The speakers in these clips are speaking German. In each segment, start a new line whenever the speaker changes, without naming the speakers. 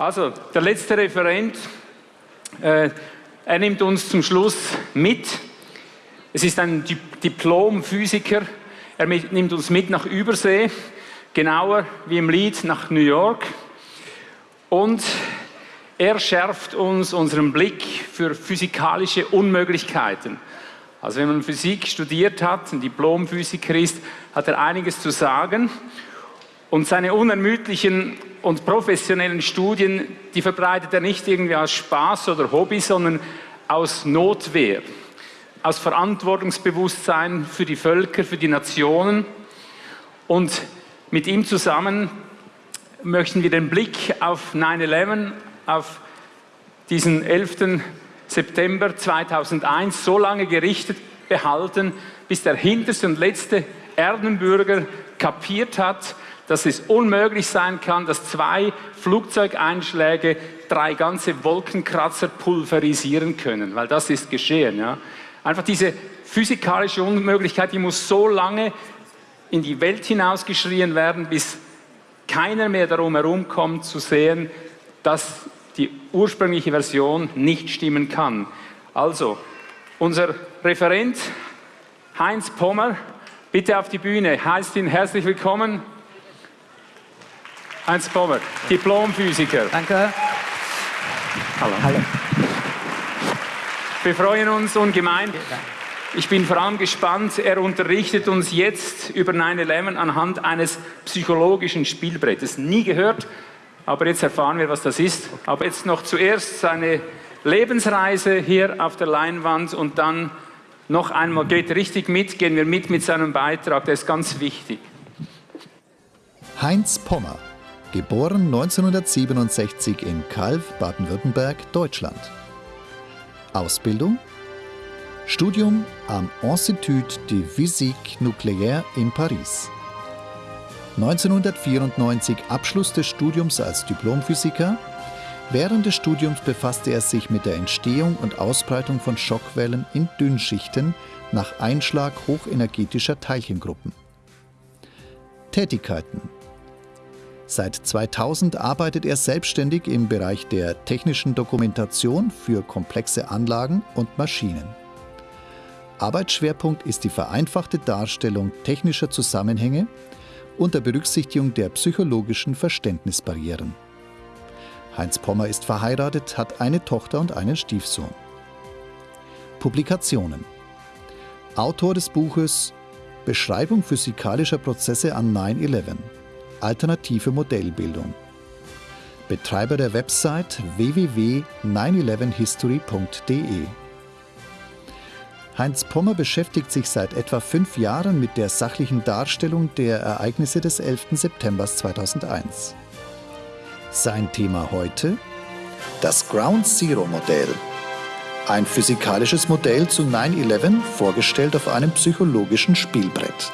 Also, der letzte Referent, äh, er nimmt uns zum Schluss mit. Es ist ein Diplom-Physiker. Er nimmt uns mit nach Übersee, genauer wie im Lied nach New York. Und er schärft uns unseren Blick für physikalische Unmöglichkeiten. Also wenn man Physik studiert hat, ein Diplomphysiker ist, hat er einiges zu sagen. Und seine unermüdlichen und professionellen Studien, die verbreitet er nicht irgendwie aus Spaß oder Hobby, sondern aus Notwehr, aus Verantwortungsbewusstsein für die Völker, für die Nationen. Und mit ihm zusammen möchten wir den Blick auf 9-11, auf diesen 11. September 2001 so lange gerichtet behalten, bis der hinterste und letzte Erdenbürger kapiert hat, dass es unmöglich sein kann, dass zwei Flugzeugeinschläge drei ganze Wolkenkratzer pulverisieren können, weil das ist geschehen. Ja. Einfach diese physikalische Unmöglichkeit, die muss so lange in die Welt hinausgeschrien werden, bis keiner mehr darum herumkommt zu sehen, dass die ursprüngliche Version nicht stimmen kann. Also, unser Referent Heinz Pommer, bitte auf die Bühne. Heißt ihn herzlich willkommen. Heinz Pommer, Diplomphysiker.
Danke.
Hallo. Hallo. Wir freuen uns ungemein. Ich bin vor allem gespannt, er unterrichtet uns jetzt über 9-11 anhand eines psychologischen Spielbrettes. Nie gehört, aber jetzt erfahren wir, was das ist. Aber jetzt noch zuerst seine Lebensreise hier auf der Leinwand und dann noch einmal, geht richtig mit, gehen wir mit mit seinem Beitrag, der ist ganz wichtig.
Heinz Pommer, geboren 1967 in Calw, Baden-Württemberg, Deutschland. Ausbildung Studium am Institut de Physique Nucléaire in Paris. 1994 Abschluss des Studiums als Diplomphysiker. Während des Studiums befasste er sich mit der Entstehung und Ausbreitung von Schockwellen in Dünnschichten nach Einschlag hochenergetischer Teilchengruppen. Tätigkeiten Seit 2000 arbeitet er selbstständig im Bereich der technischen Dokumentation für komplexe Anlagen und Maschinen. Arbeitsschwerpunkt ist die vereinfachte Darstellung technischer Zusammenhänge unter Berücksichtigung der psychologischen Verständnisbarrieren. Heinz Pommer ist verheiratet, hat eine Tochter und einen Stiefsohn. Publikationen Autor des Buches Beschreibung physikalischer Prozesse an 9-11 Alternative Modellbildung Betreiber der Website www.911history.de Heinz Pommer beschäftigt sich seit etwa fünf Jahren mit der sachlichen Darstellung der Ereignisse des 11. September 2001. Sein Thema heute? Das Ground Zero Modell. Ein physikalisches Modell zu 9-11, vorgestellt auf einem psychologischen Spielbrett.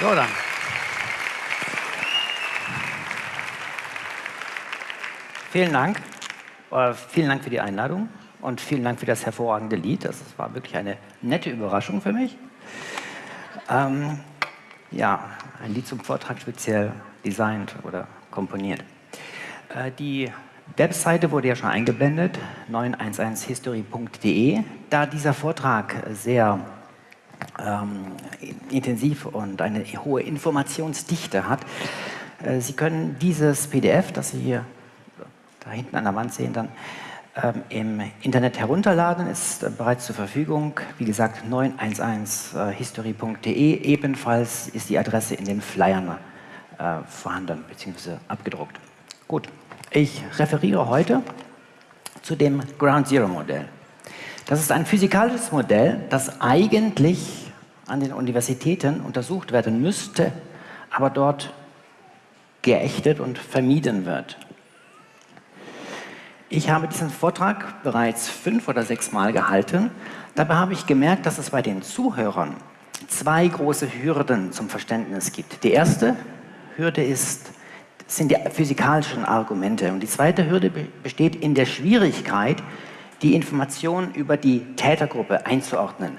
So, dann. Vielen Dank. Äh, vielen Dank für die Einladung und vielen Dank für das hervorragende Lied. Das war wirklich eine nette Überraschung für mich. Ähm, ja, ein Lied zum Vortrag speziell designt oder komponiert. Äh, die Webseite wurde ja schon eingeblendet, 911history.de. Da dieser Vortrag sehr ähm, intensiv und eine hohe Informationsdichte hat, äh, Sie können dieses PDF, das Sie hier da hinten an der Wand sehen, dann ähm, im Internet herunterladen, ist äh, bereits zur Verfügung. Wie gesagt, 911history.de. Äh, Ebenfalls ist die Adresse in den Flyern äh, vorhanden bzw. abgedruckt. Gut, ich referiere heute zu dem Ground Zero Modell. Das ist ein physikalisches Modell, das eigentlich an den Universitäten untersucht werden müsste, aber dort geächtet und vermieden wird. Ich habe diesen Vortrag bereits fünf oder sechs Mal gehalten. Dabei habe ich gemerkt, dass es bei den Zuhörern zwei große Hürden zum Verständnis gibt. Die erste Hürde ist, sind die physikalischen Argumente und die zweite Hürde besteht in der Schwierigkeit, die Informationen über die Tätergruppe einzuordnen.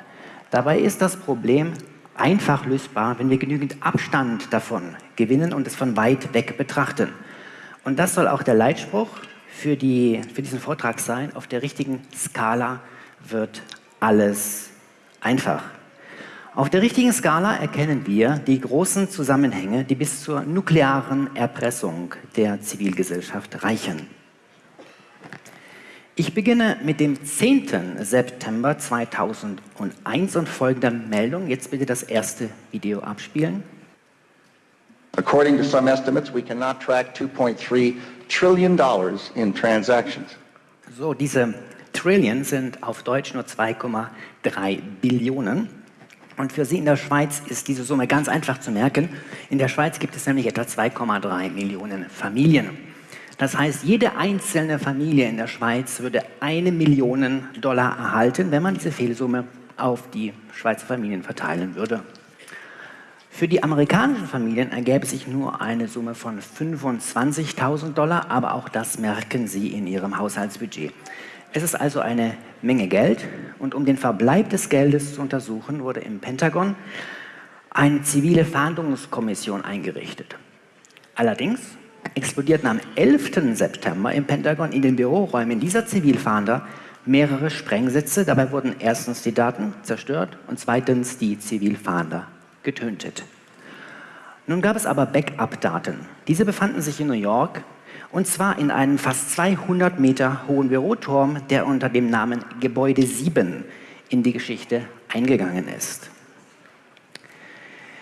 Dabei ist das Problem einfach lösbar, wenn wir genügend Abstand davon gewinnen und es von weit weg betrachten. Und das soll auch der Leitspruch für, die, für diesen Vortrag sein. Auf der richtigen Skala wird alles einfach. Auf der richtigen Skala erkennen wir die großen Zusammenhänge, die bis zur nuklearen Erpressung der Zivilgesellschaft reichen. Ich beginne mit dem 10. September 2001 und folgender Meldung. Jetzt bitte das erste Video abspielen.
According to some estimates, we cannot track 2.3 trillion dollars in transactions.
So, diese Trillion sind auf Deutsch nur 2,3 Billionen. Und für Sie in der Schweiz ist diese Summe ganz einfach zu merken. In der Schweiz gibt es nämlich etwa 2,3 Millionen Familien. Das heißt, jede einzelne Familie in der Schweiz würde eine Million Dollar erhalten, wenn man diese Fehlsumme auf die Schweizer Familien verteilen würde. Für die amerikanischen Familien ergäbe sich nur eine Summe von 25.000 Dollar, aber auch das merken sie in ihrem Haushaltsbudget. Es ist also eine Menge Geld und um den Verbleib des Geldes zu untersuchen, wurde im Pentagon eine zivile Fahndungskommission eingerichtet. Allerdings explodierten am 11. September im Pentagon in den Büroräumen dieser Zivilfahnder mehrere Sprengsätze. Dabei wurden erstens die Daten zerstört und zweitens die Zivilfahnder getötet. Nun gab es aber Backup-Daten. Diese befanden sich in New York und zwar in einem fast 200 Meter hohen Büroturm, der unter dem Namen Gebäude 7 in die Geschichte eingegangen ist.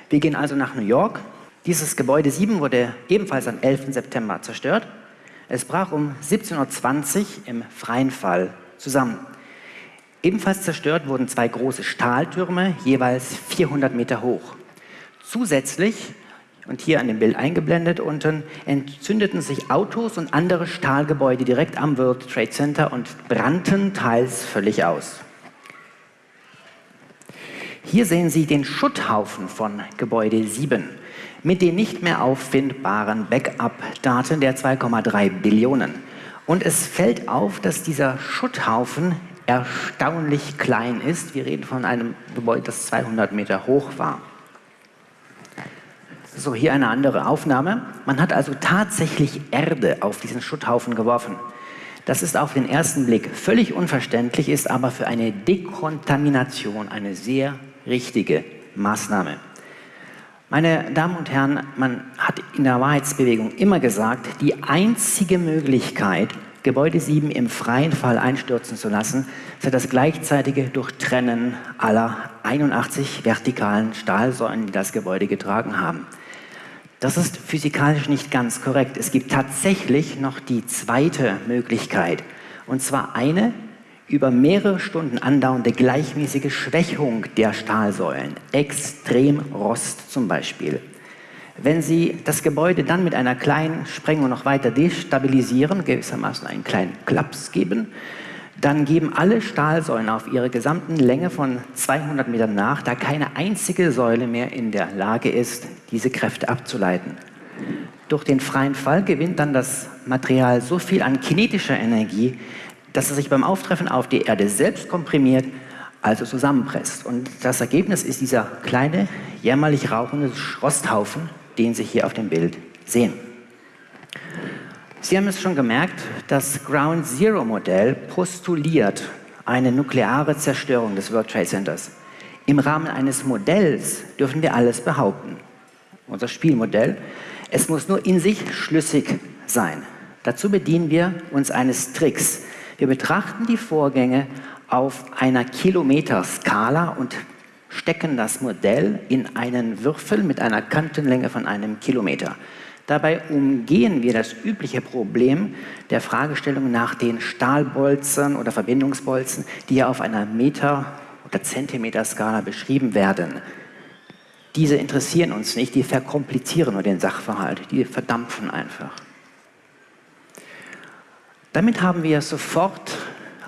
Wir gehen also nach New York dieses Gebäude 7 wurde ebenfalls am 11. September zerstört. Es brach um 17.20 Uhr im freien Fall zusammen. Ebenfalls zerstört wurden zwei große Stahltürme, jeweils 400 Meter hoch. Zusätzlich, und hier an dem Bild eingeblendet unten, entzündeten sich Autos und andere Stahlgebäude direkt am World Trade Center und brannten teils völlig aus. Hier sehen Sie den Schutthaufen von Gebäude 7 mit den nicht mehr auffindbaren Backup-Daten der 2,3 Billionen. Und es fällt auf, dass dieser Schutthaufen erstaunlich klein ist. Wir reden von einem Gebäude, das 200 Meter hoch war. So, hier eine andere Aufnahme. Man hat also tatsächlich Erde auf diesen Schutthaufen geworfen. Das ist auf den ersten Blick völlig unverständlich, ist aber für eine Dekontamination eine sehr richtige Maßnahme. Meine Damen und Herren, man hat in der Wahrheitsbewegung immer gesagt, die einzige Möglichkeit, Gebäude 7 im freien Fall einstürzen zu lassen, sei das gleichzeitige Durchtrennen aller 81 vertikalen Stahlsäulen, die das Gebäude getragen haben. Das ist physikalisch nicht ganz korrekt. Es gibt tatsächlich noch die zweite Möglichkeit, und zwar eine, über mehrere Stunden andauernde gleichmäßige Schwächung der Stahlsäulen, Extremrost zum Beispiel. Wenn Sie das Gebäude dann mit einer kleinen Sprengung noch weiter destabilisieren, gewissermaßen einen kleinen Klaps geben, dann geben alle Stahlsäulen auf ihrer gesamten Länge von 200 Metern nach, da keine einzige Säule mehr in der Lage ist, diese Kräfte abzuleiten. Durch den freien Fall gewinnt dann das Material so viel an kinetischer Energie, dass es sich beim Auftreffen auf die Erde selbst komprimiert, also zusammenpresst. Und das Ergebnis ist dieser kleine, jämmerlich rauchende Rosthaufen, den Sie hier auf dem Bild sehen. Sie haben es schon gemerkt, das Ground Zero Modell postuliert eine nukleare Zerstörung des World Trade Centers. Im Rahmen eines Modells dürfen wir alles behaupten. Unser Spielmodell. Es muss nur in sich schlüssig sein. Dazu bedienen wir uns eines Tricks. Wir betrachten die Vorgänge auf einer Kilometerskala und stecken das Modell in einen Würfel mit einer Kantenlänge von einem Kilometer. Dabei umgehen wir das übliche Problem der Fragestellung nach den Stahlbolzen oder Verbindungsbolzen, die ja auf einer Meter- oder Zentimeterskala beschrieben werden. Diese interessieren uns nicht, die verkomplizieren nur den Sachverhalt, die verdampfen einfach. Damit haben wir sofort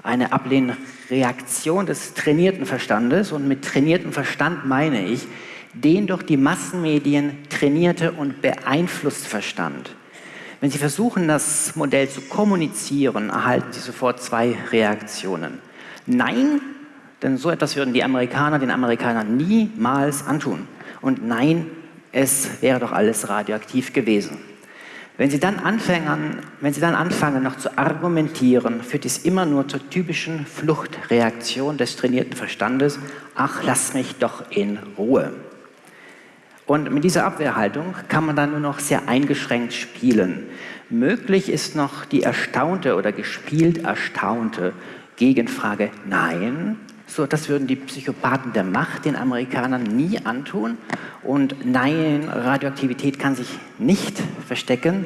eine Ablehnreaktion des trainierten Verstandes und mit trainiertem Verstand meine ich den durch die Massenmedien trainierte und beeinflusst Verstand. Wenn Sie versuchen, das Modell zu kommunizieren, erhalten Sie sofort zwei Reaktionen. Nein, denn so etwas würden die Amerikaner den Amerikanern niemals antun. Und nein, es wäre doch alles radioaktiv gewesen. Wenn Sie, dann anfangen, wenn Sie dann anfangen, noch zu argumentieren, führt dies immer nur zur typischen Fluchtreaktion des trainierten Verstandes, ach, lass mich doch in Ruhe. Und mit dieser Abwehrhaltung kann man dann nur noch sehr eingeschränkt spielen. Möglich ist noch die erstaunte oder gespielt erstaunte Gegenfrage, nein, so, das würden die Psychopathen der Macht den Amerikanern nie antun. Und nein, Radioaktivität kann sich nicht verstecken.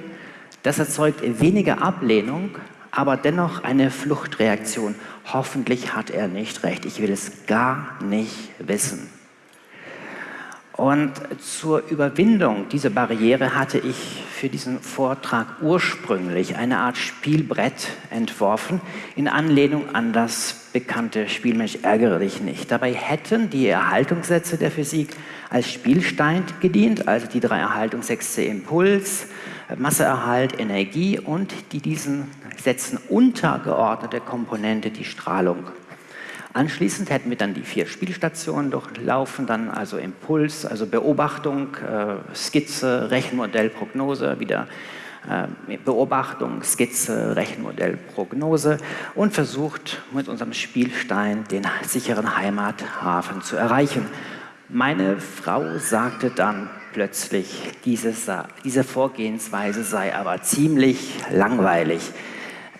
Das erzeugt weniger Ablehnung, aber dennoch eine Fluchtreaktion. Hoffentlich hat er nicht recht. Ich will es gar nicht wissen. Und zur Überwindung dieser Barriere hatte ich für diesen Vortrag ursprünglich eine Art Spielbrett entworfen, in Anlehnung an das bekannte Spielmensch ärgere dich nicht. Dabei hätten die Erhaltungssätze der Physik als Spielstein gedient, also die drei Erhaltungssätze Impuls, Masseerhalt, Energie und die diesen Sätzen untergeordnete Komponente, die Strahlung. Anschließend hätten wir dann die vier Spielstationen durchlaufen, dann also Impuls, also Beobachtung, äh, Skizze, Rechenmodell, Prognose, wieder äh, Beobachtung, Skizze, Rechenmodell, Prognose und versucht mit unserem Spielstein den sicheren Heimathafen zu erreichen. Meine Frau sagte dann plötzlich, diese, diese Vorgehensweise sei aber ziemlich langweilig.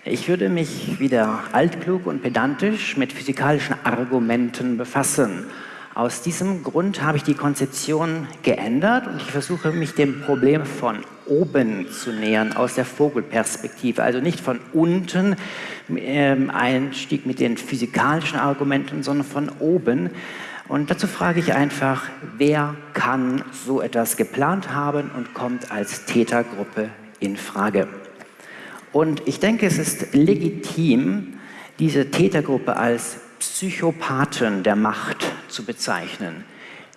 Ich würde mich wieder altklug und pedantisch mit physikalischen Argumenten befassen. Aus diesem Grund habe ich die Konzeption geändert und ich versuche mich dem Problem von oben zu nähern, aus der Vogelperspektive. Also nicht von unten, ähm, Einstieg mit den physikalischen Argumenten, sondern von oben. Und dazu frage ich einfach, wer kann so etwas geplant haben und kommt als Tätergruppe in Frage? Und ich denke, es ist legitim, diese Tätergruppe als Psychopathen der Macht zu bezeichnen.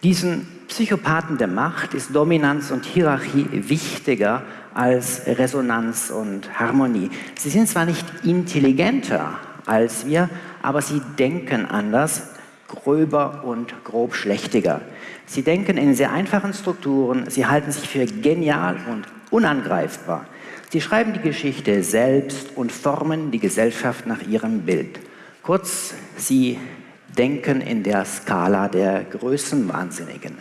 Diesen Psychopathen der Macht ist Dominanz und Hierarchie wichtiger als Resonanz und Harmonie. Sie sind zwar nicht intelligenter als wir, aber sie denken anders, gröber und grob schlechtiger. Sie denken in sehr einfachen Strukturen, sie halten sich für genial und unangreifbar. Sie schreiben die Geschichte selbst und formen die Gesellschaft nach ihrem Bild. Kurz, sie denken in der Skala der Größenwahnsinnigen.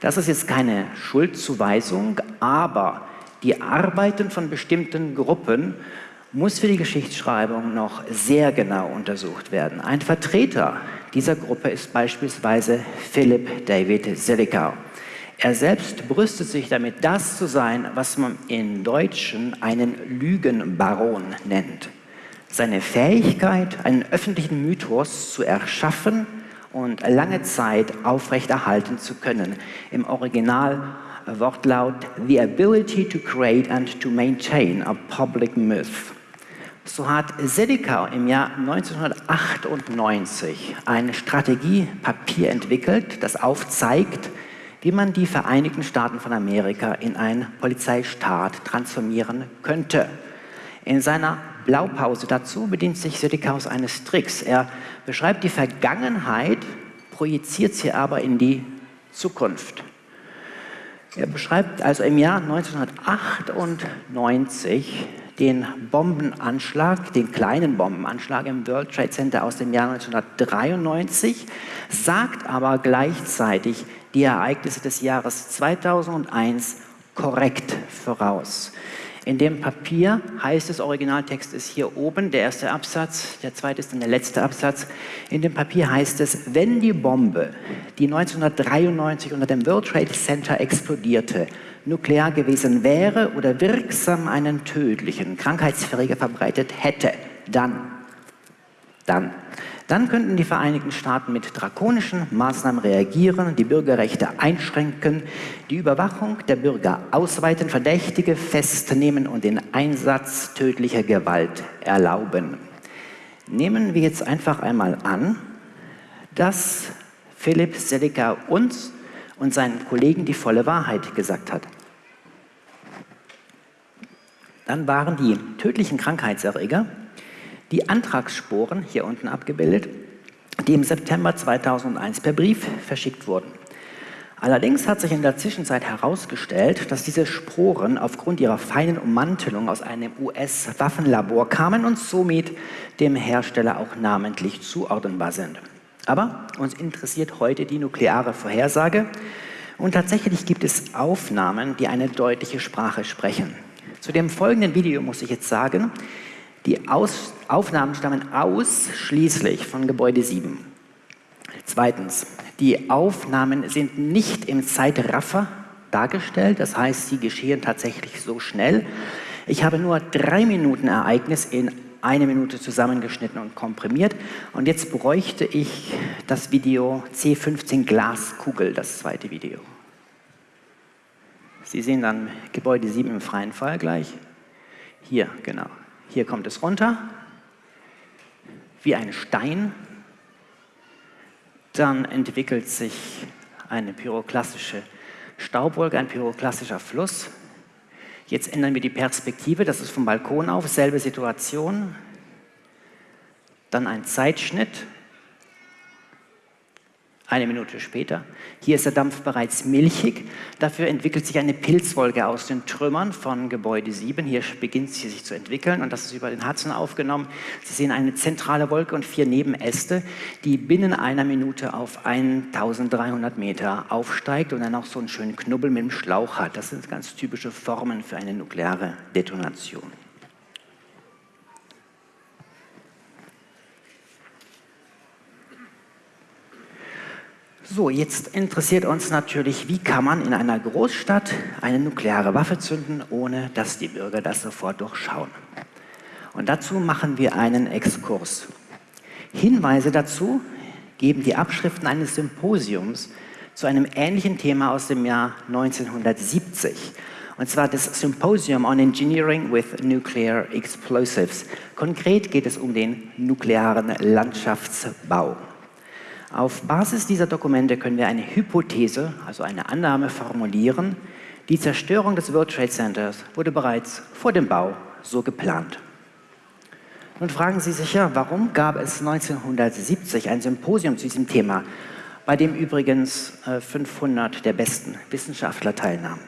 Das ist jetzt keine Schuldzuweisung, aber die Arbeiten von bestimmten Gruppen muss für die Geschichtsschreibung noch sehr genau untersucht werden. Ein Vertreter dieser Gruppe ist beispielsweise Philip David Zelikow. Er selbst brüstet sich damit, das zu sein, was man in Deutschen einen Lügenbaron nennt. Seine Fähigkeit, einen öffentlichen Mythos zu erschaffen und lange Zeit aufrechterhalten zu können. Im Original Wortlaut The ability to create and to maintain a public myth. So hat Sedikau im Jahr 1998 ein Strategiepapier entwickelt, das aufzeigt, wie man die Vereinigten Staaten von Amerika in einen Polizeistaat transformieren könnte. In seiner Blaupause dazu bedient sich Sedekaus eines Tricks. Er beschreibt die Vergangenheit, projiziert sie aber in die Zukunft. Er beschreibt also im Jahr 1998 den Bombenanschlag, den kleinen Bombenanschlag im World Trade Center aus dem Jahr 1993, sagt aber gleichzeitig die Ereignisse des Jahres 2001 korrekt voraus. In dem Papier heißt es, Originaltext ist hier oben, der erste Absatz, der zweite ist dann der letzte Absatz. In dem Papier heißt es, wenn die Bombe, die 1993 unter dem World Trade Center explodierte, nuklear gewesen wäre oder wirksam einen tödlichen Krankheitserreger verbreitet hätte, dann, dann, dann könnten die Vereinigten Staaten mit drakonischen Maßnahmen reagieren, die Bürgerrechte einschränken, die Überwachung der Bürger ausweiten, Verdächtige festnehmen und den Einsatz tödlicher Gewalt erlauben. Nehmen wir jetzt einfach einmal an, dass Philipp Selika uns und seinen Kollegen die volle Wahrheit gesagt hat. Dann waren die tödlichen Krankheitserreger die Antragssporen, hier unten abgebildet, die im September 2001 per Brief verschickt wurden. Allerdings hat sich in der Zwischenzeit herausgestellt, dass diese Sporen aufgrund ihrer feinen Ummantelung aus einem US-Waffenlabor kamen und somit dem Hersteller auch namentlich zuordnenbar sind. Aber uns interessiert heute die nukleare Vorhersage und tatsächlich gibt es Aufnahmen, die eine deutliche Sprache sprechen. Zu dem folgenden Video muss ich jetzt sagen, die Aus Aufnahmen stammen ausschließlich von Gebäude 7. Zweitens, die Aufnahmen sind nicht im Zeitraffer dargestellt, das heißt, sie geschehen tatsächlich so schnell. Ich habe nur drei Minuten Ereignis in eine Minute zusammengeschnitten und komprimiert. Und jetzt bräuchte ich das Video C15 Glaskugel, das zweite Video. Sie sehen dann Gebäude 7 im freien Fall gleich. Hier, genau. Hier kommt es runter, wie ein Stein dann entwickelt sich eine pyroklastische Staubwolke, ein pyroklassischer Fluss. Jetzt ändern wir die Perspektive, das ist vom Balkon auf, selbe Situation. Dann ein Zeitschnitt, eine Minute später. Hier ist der Dampf bereits milchig. Dafür entwickelt sich eine Pilzwolke aus den Trümmern von Gebäude 7. Hier beginnt sie sich zu entwickeln und das ist über den Hudson aufgenommen. Sie sehen eine zentrale Wolke und vier Nebenäste, die binnen einer Minute auf 1300 Meter aufsteigt und dann auch so einen schönen Knubbel mit dem Schlauch hat. Das sind ganz typische Formen für eine nukleare Detonation. So, jetzt interessiert uns natürlich, wie kann man in einer Großstadt eine nukleare Waffe zünden, ohne dass die Bürger das sofort durchschauen. Und dazu machen wir einen Exkurs. Hinweise dazu geben die Abschriften eines Symposiums zu einem ähnlichen Thema aus dem Jahr 1970. Und zwar das Symposium on Engineering with Nuclear Explosives. Konkret geht es um den nuklearen Landschaftsbau. Auf Basis dieser Dokumente können wir eine Hypothese, also eine Annahme formulieren. Die Zerstörung des World Trade Centers wurde bereits vor dem Bau so geplant. Nun fragen Sie sich ja, warum gab es 1970 ein Symposium zu diesem Thema, bei dem übrigens 500 äh, der besten Wissenschaftler teilnahmen.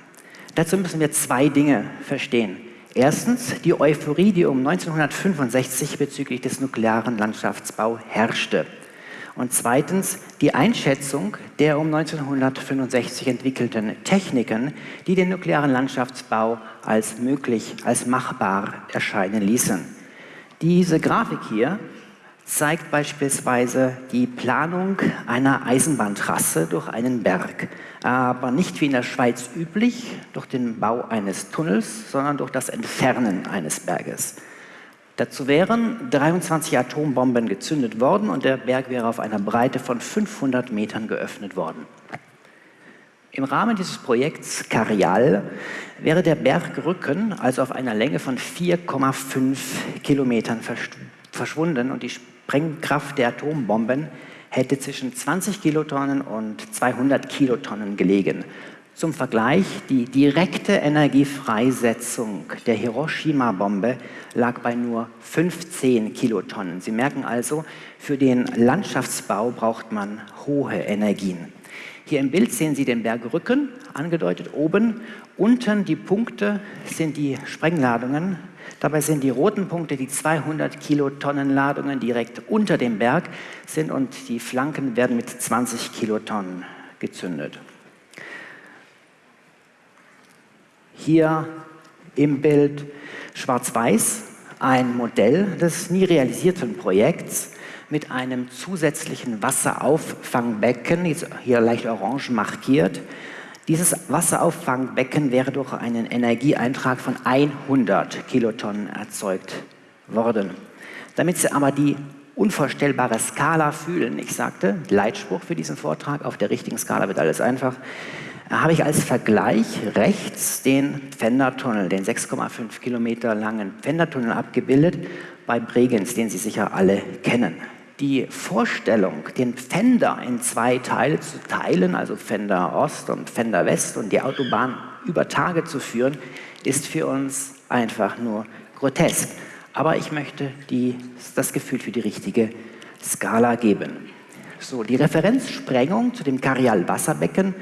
Dazu müssen wir zwei Dinge verstehen. Erstens die Euphorie, die um 1965 bezüglich des nuklearen Landschaftsbau herrschte. Und zweitens die Einschätzung der um 1965 entwickelten Techniken, die den nuklearen Landschaftsbau als möglich, als machbar erscheinen ließen. Diese Grafik hier zeigt beispielsweise die Planung einer Eisenbahntrasse durch einen Berg, aber nicht wie in der Schweiz üblich durch den Bau eines Tunnels, sondern durch das Entfernen eines Berges. Dazu wären 23 Atombomben gezündet worden und der Berg wäre auf einer Breite von 500 Metern geöffnet worden. Im Rahmen dieses Projekts Carial wäre der Bergrücken also auf einer Länge von 4,5 Kilometern verschwunden und die Sprengkraft der Atombomben hätte zwischen 20 Kilotonnen und 200 Kilotonnen gelegen. Zum Vergleich, die direkte Energiefreisetzung der Hiroshima-Bombe lag bei nur 15 Kilotonnen. Sie merken also, für den Landschaftsbau braucht man hohe Energien. Hier im Bild sehen Sie den Bergrücken, angedeutet oben. Unten die Punkte sind die Sprengladungen. Dabei sind die roten Punkte die 200 Kilotonnen Ladungen direkt unter dem Berg sind und die Flanken werden mit 20 Kilotonnen gezündet. Hier im Bild schwarz-weiß ein Modell des nie realisierten Projekts mit einem zusätzlichen Wasserauffangbecken, hier leicht orange markiert. Dieses Wasserauffangbecken wäre durch einen Energieeintrag von 100 Kilotonnen erzeugt worden. Damit Sie aber die unvorstellbare Skala fühlen, ich sagte, Leitspruch für diesen Vortrag, auf der richtigen Skala wird alles einfach, habe ich als Vergleich rechts den Pfändertunnel, den 6,5 Kilometer langen Pfändertunnel abgebildet bei Bregenz, den Sie sicher alle kennen. Die Vorstellung, den Pfänder in zwei Teile zu teilen, also Pfänder Ost und Pfänder West und die Autobahn über Tage zu führen, ist für uns einfach nur grotesk. Aber ich möchte die, das Gefühl für die richtige Skala geben. So, die Referenzsprengung zu dem Karial-Wasserbecken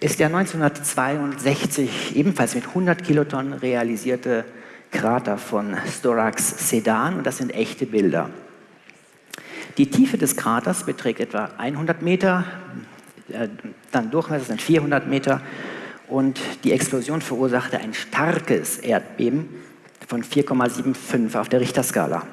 ist der 1962 ebenfalls mit 100 Kilotonnen realisierte Krater von Storax Sedan und das sind echte Bilder. Die Tiefe des Kraters beträgt etwa 100 Meter, äh, dann Durchmesser sind 400 Meter und die Explosion verursachte ein starkes Erdbeben von 4,75 auf der Richterskala.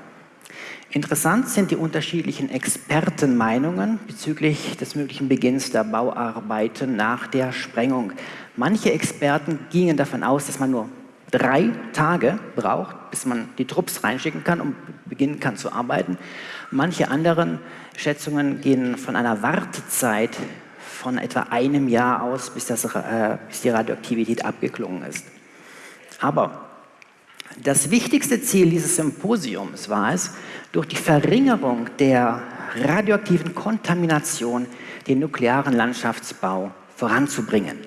Interessant sind die unterschiedlichen Expertenmeinungen bezüglich des möglichen Beginns der Bauarbeiten nach der Sprengung. Manche Experten gingen davon aus, dass man nur drei Tage braucht, bis man die Trupps reinschicken kann und beginnen kann zu arbeiten. Manche anderen Schätzungen gehen von einer Wartezeit von etwa einem Jahr aus, bis, das, äh, bis die Radioaktivität abgeklungen ist. Aber das wichtigste Ziel dieses Symposiums war es, durch die Verringerung der radioaktiven Kontamination den nuklearen Landschaftsbau voranzubringen.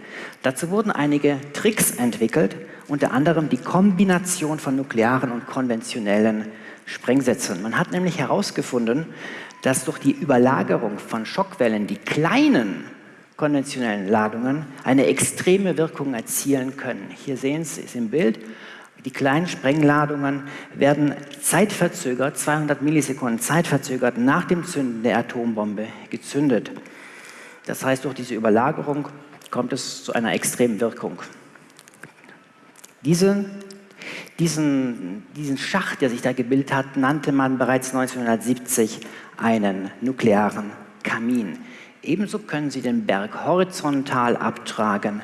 Dazu wurden einige Tricks entwickelt, unter anderem die Kombination von nuklearen und konventionellen Sprengsätzen. Man hat nämlich herausgefunden, dass durch die Überlagerung von Schockwellen die kleinen konventionellen Ladungen eine extreme Wirkung erzielen können. Hier sehen Sie es im Bild. Die kleinen Sprengladungen werden zeitverzögert, 200 Millisekunden zeitverzögert nach dem Zünden der Atombombe gezündet. Das heißt, durch diese Überlagerung kommt es zu einer extremen Wirkung. Diese, diesen, diesen Schacht, der sich da gebildet hat, nannte man bereits 1970 einen nuklearen Kamin. Ebenso können Sie den Berg horizontal abtragen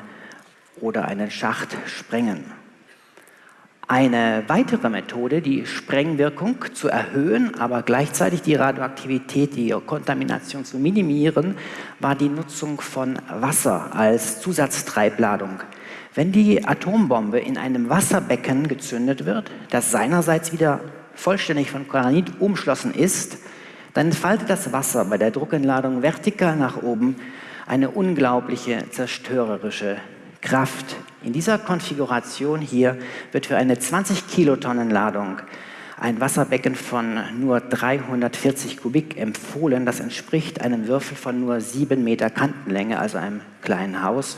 oder einen Schacht sprengen. Eine weitere Methode, die Sprengwirkung zu erhöhen, aber gleichzeitig die Radioaktivität, die Kontamination zu minimieren, war die Nutzung von Wasser als Zusatztreibladung. Wenn die Atombombe in einem Wasserbecken gezündet wird, das seinerseits wieder vollständig von Granit umschlossen ist, dann entfaltet das Wasser bei der Druckentladung vertikal nach oben eine unglaubliche zerstörerische Kraft. In dieser Konfiguration hier wird für eine 20 Kilotonnen Ladung ein Wasserbecken von nur 340 Kubik empfohlen. Das entspricht einem Würfel von nur 7 Meter Kantenlänge, also einem kleinen Haus.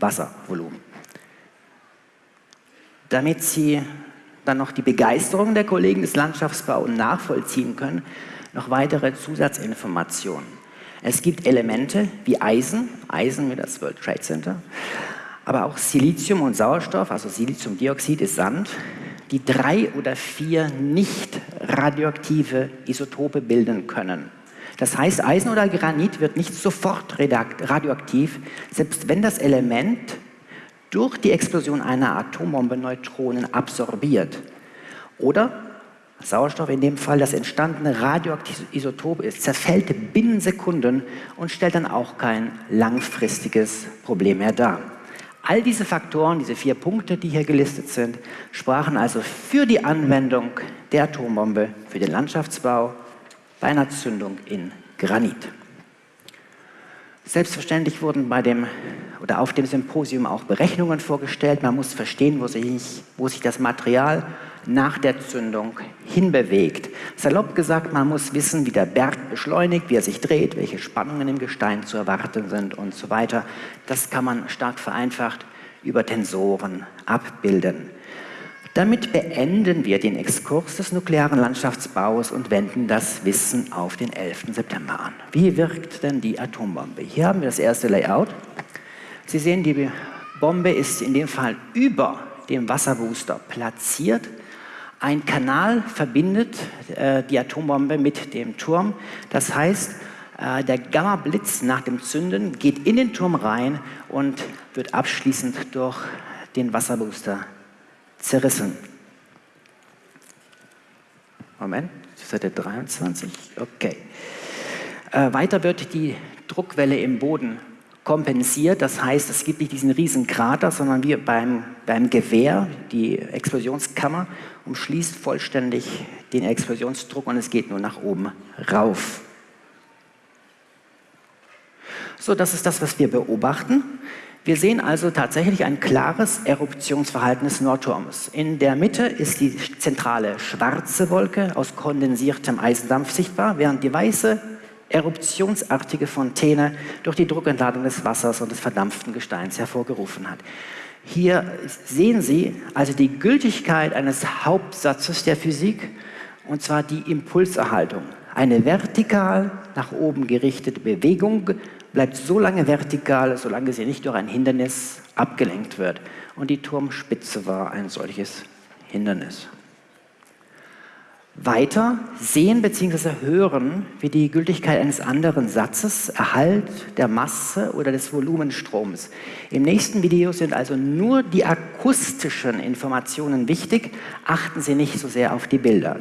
Wasservolumen. Damit Sie dann noch die Begeisterung der Kollegen des Landschaftsbaus nachvollziehen können, noch weitere Zusatzinformationen. Es gibt Elemente wie Eisen, Eisen wie das World Trade Center, aber auch Silizium und Sauerstoff, also Siliziumdioxid ist Sand, die drei oder vier nicht radioaktive Isotope bilden können. Das heißt, Eisen oder Granit wird nicht sofort radioaktiv, selbst wenn das Element durch die Explosion einer Atombombe Neutronen absorbiert. Oder Sauerstoff in dem Fall das entstandene radioaktive Isotop ist, zerfällt binnen Sekunden und stellt dann auch kein langfristiges Problem mehr dar. All diese Faktoren, diese vier Punkte, die hier gelistet sind, sprachen also für die Anwendung der Atombombe für den Landschaftsbau bei einer Zündung in Granit. Selbstverständlich wurden bei dem oder auf dem Symposium auch Berechnungen vorgestellt. Man muss verstehen, wo sich, wo sich das Material nach der Zündung hinbewegt. Salopp gesagt, man muss wissen, wie der Berg beschleunigt, wie er sich dreht, welche Spannungen im Gestein zu erwarten sind und so weiter. Das kann man stark vereinfacht über Tensoren abbilden. Damit beenden wir den Exkurs des nuklearen Landschaftsbaus und wenden das Wissen auf den 11. September an. Wie wirkt denn die Atombombe? Hier haben wir das erste Layout. Sie sehen, die Bombe ist in dem Fall über dem Wasserbooster platziert. Ein Kanal verbindet äh, die Atombombe mit dem Turm. Das heißt, äh, der Gamma-Blitz nach dem Zünden geht in den Turm rein und wird abschließend durch den Wasserbooster zerrissen. Moment, Seite 23, okay. Äh, weiter wird die Druckwelle im Boden kompensiert. Das heißt, es gibt nicht diesen riesen Krater, sondern wie beim, beim Gewehr, die Explosionskammer umschließt vollständig den Explosionsdruck und es geht nur nach oben rauf. So, das ist das, was wir beobachten. Wir sehen also tatsächlich ein klares Eruptionsverhalten des Nordturms. In der Mitte ist die zentrale schwarze Wolke aus kondensiertem Eisendampf sichtbar, während die weiße eruptionsartige Fontäne durch die Druckentladung des Wassers und des verdampften Gesteins hervorgerufen hat. Hier sehen Sie also die Gültigkeit eines Hauptsatzes der Physik, und zwar die Impulserhaltung. Eine vertikal nach oben gerichtete Bewegung bleibt so lange vertikal, solange sie nicht durch ein Hindernis abgelenkt wird. Und die Turmspitze war ein solches Hindernis. Weiter sehen bzw. hören wir die Gültigkeit eines anderen Satzes, Erhalt der Masse oder des Volumenstroms. Im nächsten Video sind also nur die akustischen Informationen wichtig, achten Sie nicht so sehr auf die Bilder.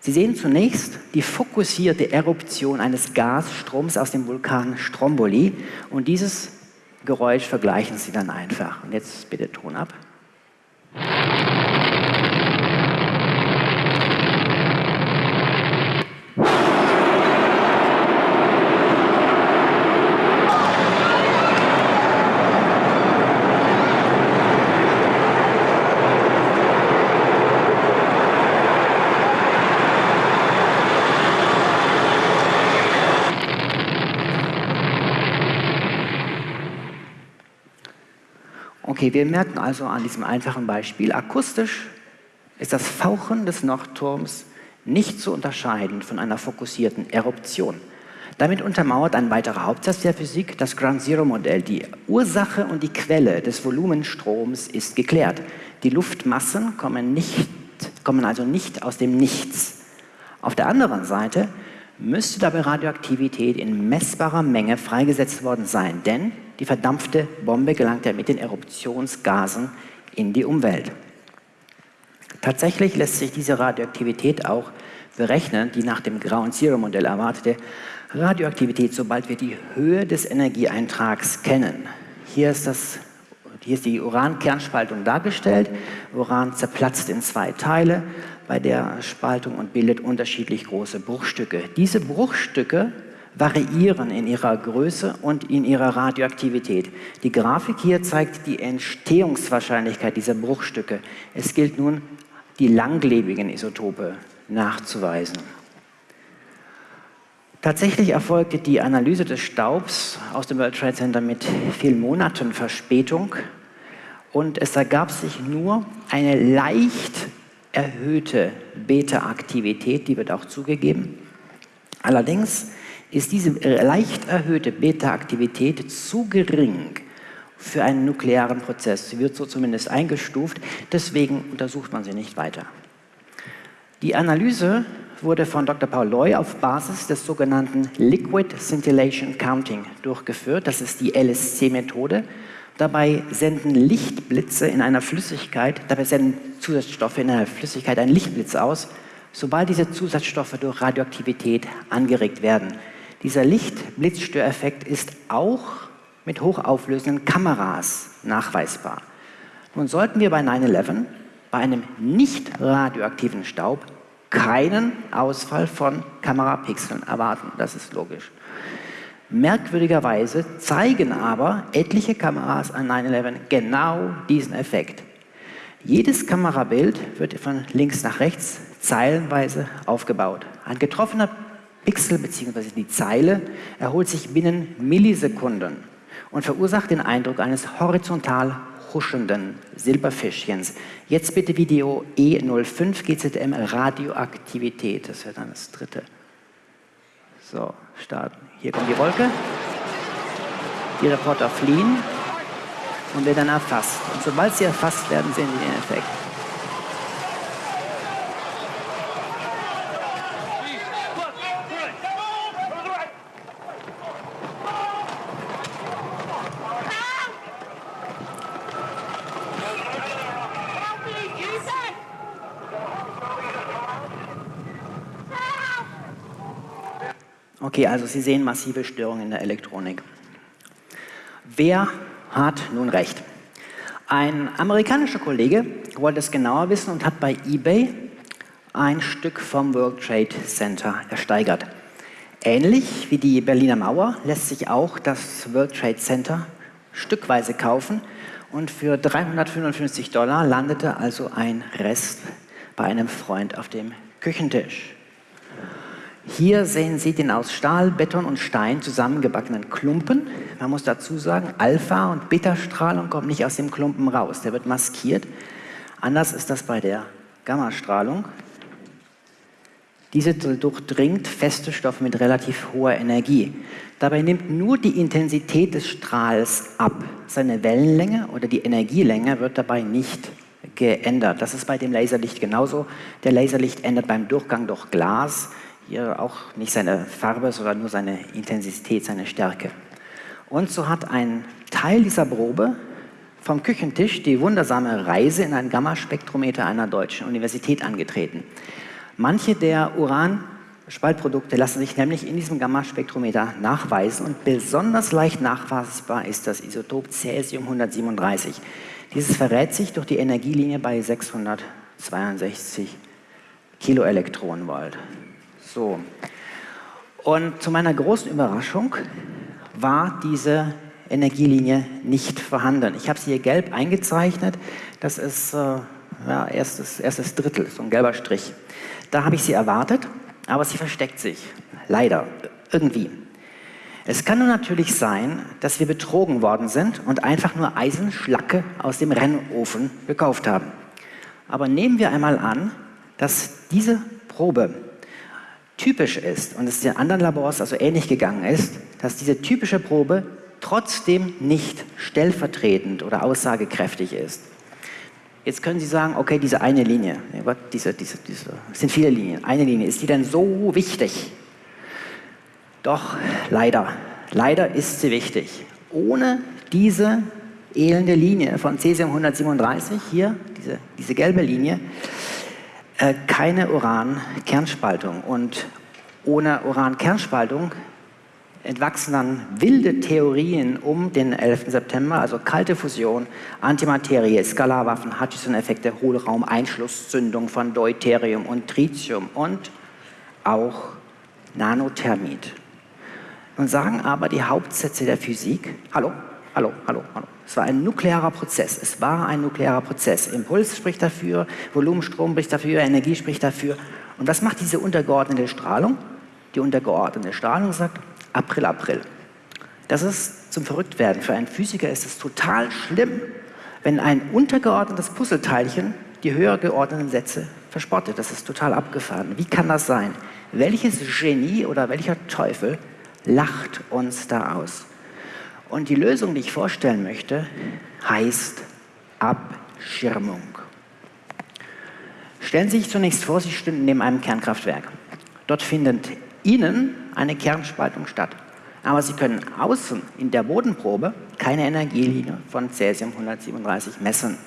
Sie sehen zunächst die fokussierte Eruption eines Gasstroms aus dem Vulkan Stromboli und dieses Geräusch vergleichen Sie dann einfach. Und jetzt bitte Ton ab. Okay, wir merken also an diesem einfachen Beispiel, akustisch ist das Fauchen des Nordturms nicht zu unterscheiden von einer fokussierten Eruption. Damit untermauert ein weiterer Hauptsatz der Physik das Ground Zero Modell. Die Ursache und die Quelle des Volumenstroms ist geklärt. Die Luftmassen kommen, nicht, kommen also nicht aus dem Nichts. Auf der anderen Seite müsste dabei Radioaktivität in messbarer Menge freigesetzt worden sein, denn die verdampfte Bombe gelangt ja mit den Eruptionsgasen in die Umwelt. Tatsächlich lässt sich diese Radioaktivität auch berechnen, die nach dem Ground Zero Modell erwartete Radioaktivität, sobald wir die Höhe des Energieeintrags kennen. Hier ist, das, hier ist die Urankernspaltung dargestellt. Uran zerplatzt in zwei Teile bei der Spaltung und bildet unterschiedlich große Bruchstücke. Diese Bruchstücke variieren in ihrer Größe und in ihrer Radioaktivität. Die Grafik hier zeigt die Entstehungswahrscheinlichkeit dieser Bruchstücke. Es gilt nun, die langlebigen Isotope nachzuweisen. Tatsächlich erfolgte die Analyse des Staubs aus dem World Trade Center mit vielen Monaten Verspätung und es ergab sich nur eine leicht erhöhte Beta-Aktivität, die wird auch zugegeben. Allerdings ist diese leicht erhöhte Beta-Aktivität zu gering für einen nuklearen Prozess. Sie wird so zumindest eingestuft, deswegen untersucht man sie nicht weiter. Die Analyse wurde von Dr. Paul Loy auf Basis des sogenannten Liquid Scintillation Counting durchgeführt. Das ist die LSC-Methode. Dabei senden Lichtblitze in einer Flüssigkeit, dabei senden Zusatzstoffe in einer Flüssigkeit einen Lichtblitz aus, sobald diese Zusatzstoffe durch Radioaktivität angeregt werden. Dieser Lichtblitzstöreffekt ist auch mit hochauflösenden Kameras nachweisbar. Nun sollten wir bei 9-11 bei einem nicht radioaktiven Staub keinen Ausfall von Kamerapixeln erwarten. Das ist logisch. Merkwürdigerweise zeigen aber etliche Kameras an 9-11 genau diesen Effekt. Jedes Kamerabild wird von links nach rechts zeilenweise aufgebaut. Ein getroffener Pixel bzw. die Zeile erholt sich binnen Millisekunden und verursacht den Eindruck eines horizontal huschenden Silberfischchens. Jetzt bitte Video E05 GZM Radioaktivität. Das wäre dann das dritte. So, starten. Hier kommt die Wolke. Die Reporter fliehen und werden dann erfasst. Und sobald sie erfasst werden, sehen sie den Effekt. Okay, also Sie sehen massive Störungen in der Elektronik. Wer hat nun recht? Ein amerikanischer Kollege wollte es genauer wissen und hat bei eBay ein Stück vom World Trade Center ersteigert. Ähnlich wie die Berliner Mauer lässt sich auch das World Trade Center stückweise kaufen und für 355 Dollar landete also ein Rest bei einem Freund auf dem Küchentisch. Hier sehen Sie den aus Stahl, Beton und Stein zusammengebackenen Klumpen. Man muss dazu sagen, Alpha- und Beta-Strahlung kommt nicht aus dem Klumpen raus, der wird maskiert. Anders ist das bei der Gammastrahlung. Diese durchdringt feste Stoffe mit relativ hoher Energie. Dabei nimmt nur die Intensität des Strahls ab. Seine Wellenlänge oder die Energielänge wird dabei nicht geändert. Das ist bei dem Laserlicht genauso. Der Laserlicht ändert beim Durchgang durch Glas hier auch nicht seine Farbe, sondern nur seine Intensität, seine Stärke. Und so hat ein Teil dieser Probe vom Küchentisch die wundersame Reise in ein Gammaspektrometer einer deutschen Universität angetreten. Manche der Uran-Spaltprodukte lassen sich nämlich in diesem Gammaspektrometer nachweisen und besonders leicht nachweisbar ist das Isotop Cäsium 137. Dieses verrät sich durch die Energielinie bei 662 Kiloelektronenvolt. So. Und zu meiner großen Überraschung war diese Energielinie nicht vorhanden. Ich habe sie hier gelb eingezeichnet. Das ist äh, ja, erstes, erstes Drittel, so ein gelber Strich. Da habe ich sie erwartet, aber sie versteckt sich. Leider. Irgendwie. Es kann nur natürlich sein, dass wir betrogen worden sind und einfach nur Eisenschlacke aus dem Rennofen gekauft haben. Aber nehmen wir einmal an, dass diese Probe typisch ist und es den anderen Labors also ähnlich gegangen ist, dass diese typische Probe trotzdem nicht stellvertretend oder aussagekräftig ist. Jetzt können Sie sagen, okay, diese eine Linie, diese, diese, diese, es sind viele Linien, eine Linie, ist die denn so wichtig? Doch, leider, leider ist sie wichtig. Ohne diese elende Linie von Cesium 137, hier, diese, diese gelbe Linie, äh, keine Uran-Kernspaltung. Und ohne Uran-Kernspaltung entwachsen dann wilde Theorien um den 11. September, also kalte Fusion, Antimaterie, Skalarwaffen, Hutchison-Effekte, Hohlraum, Einschlusszündung von Deuterium und Tritium und auch Nanothermit. Nun sagen aber die Hauptsätze der Physik, hallo, hallo, hallo, hallo, es war ein nuklearer Prozess, es war ein nuklearer Prozess. Impuls spricht dafür, Volumenstrom spricht dafür, Energie spricht dafür. Und was macht diese untergeordnete Strahlung? Die untergeordnete Strahlung sagt, April, April. Das ist zum Verrücktwerden. Für einen Physiker ist es total schlimm, wenn ein untergeordnetes Puzzleteilchen die höher geordneten Sätze verspottet. Das ist total abgefahren. Wie kann das sein? Welches Genie oder welcher Teufel lacht uns da aus? Und die Lösung, die ich vorstellen möchte, heißt Abschirmung. Stellen Sie sich zunächst vor, Sie stünden neben einem Kernkraftwerk. Dort findet innen eine Kernspaltung statt. Aber Sie können außen in der Bodenprobe keine Energielinie von Cäsium 137 messen.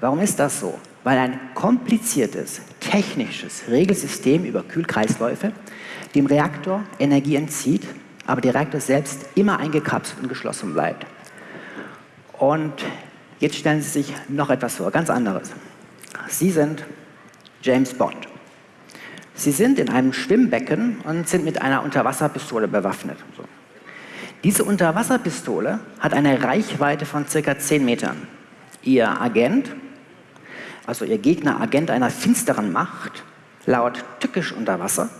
Warum ist das so? Weil ein kompliziertes, technisches Regelsystem über Kühlkreisläufe dem Reaktor Energie entzieht, aber der Reaktor selbst immer eingekapselt und geschlossen bleibt. Und jetzt stellen Sie sich noch etwas vor, ganz anderes. Sie sind James Bond. Sie sind in einem Schwimmbecken und sind mit einer Unterwasserpistole bewaffnet. Diese Unterwasserpistole hat eine Reichweite von circa 10 Metern. Ihr Agent, also Ihr Gegner, Agent einer finsteren Macht, lauert tückisch unter Wasser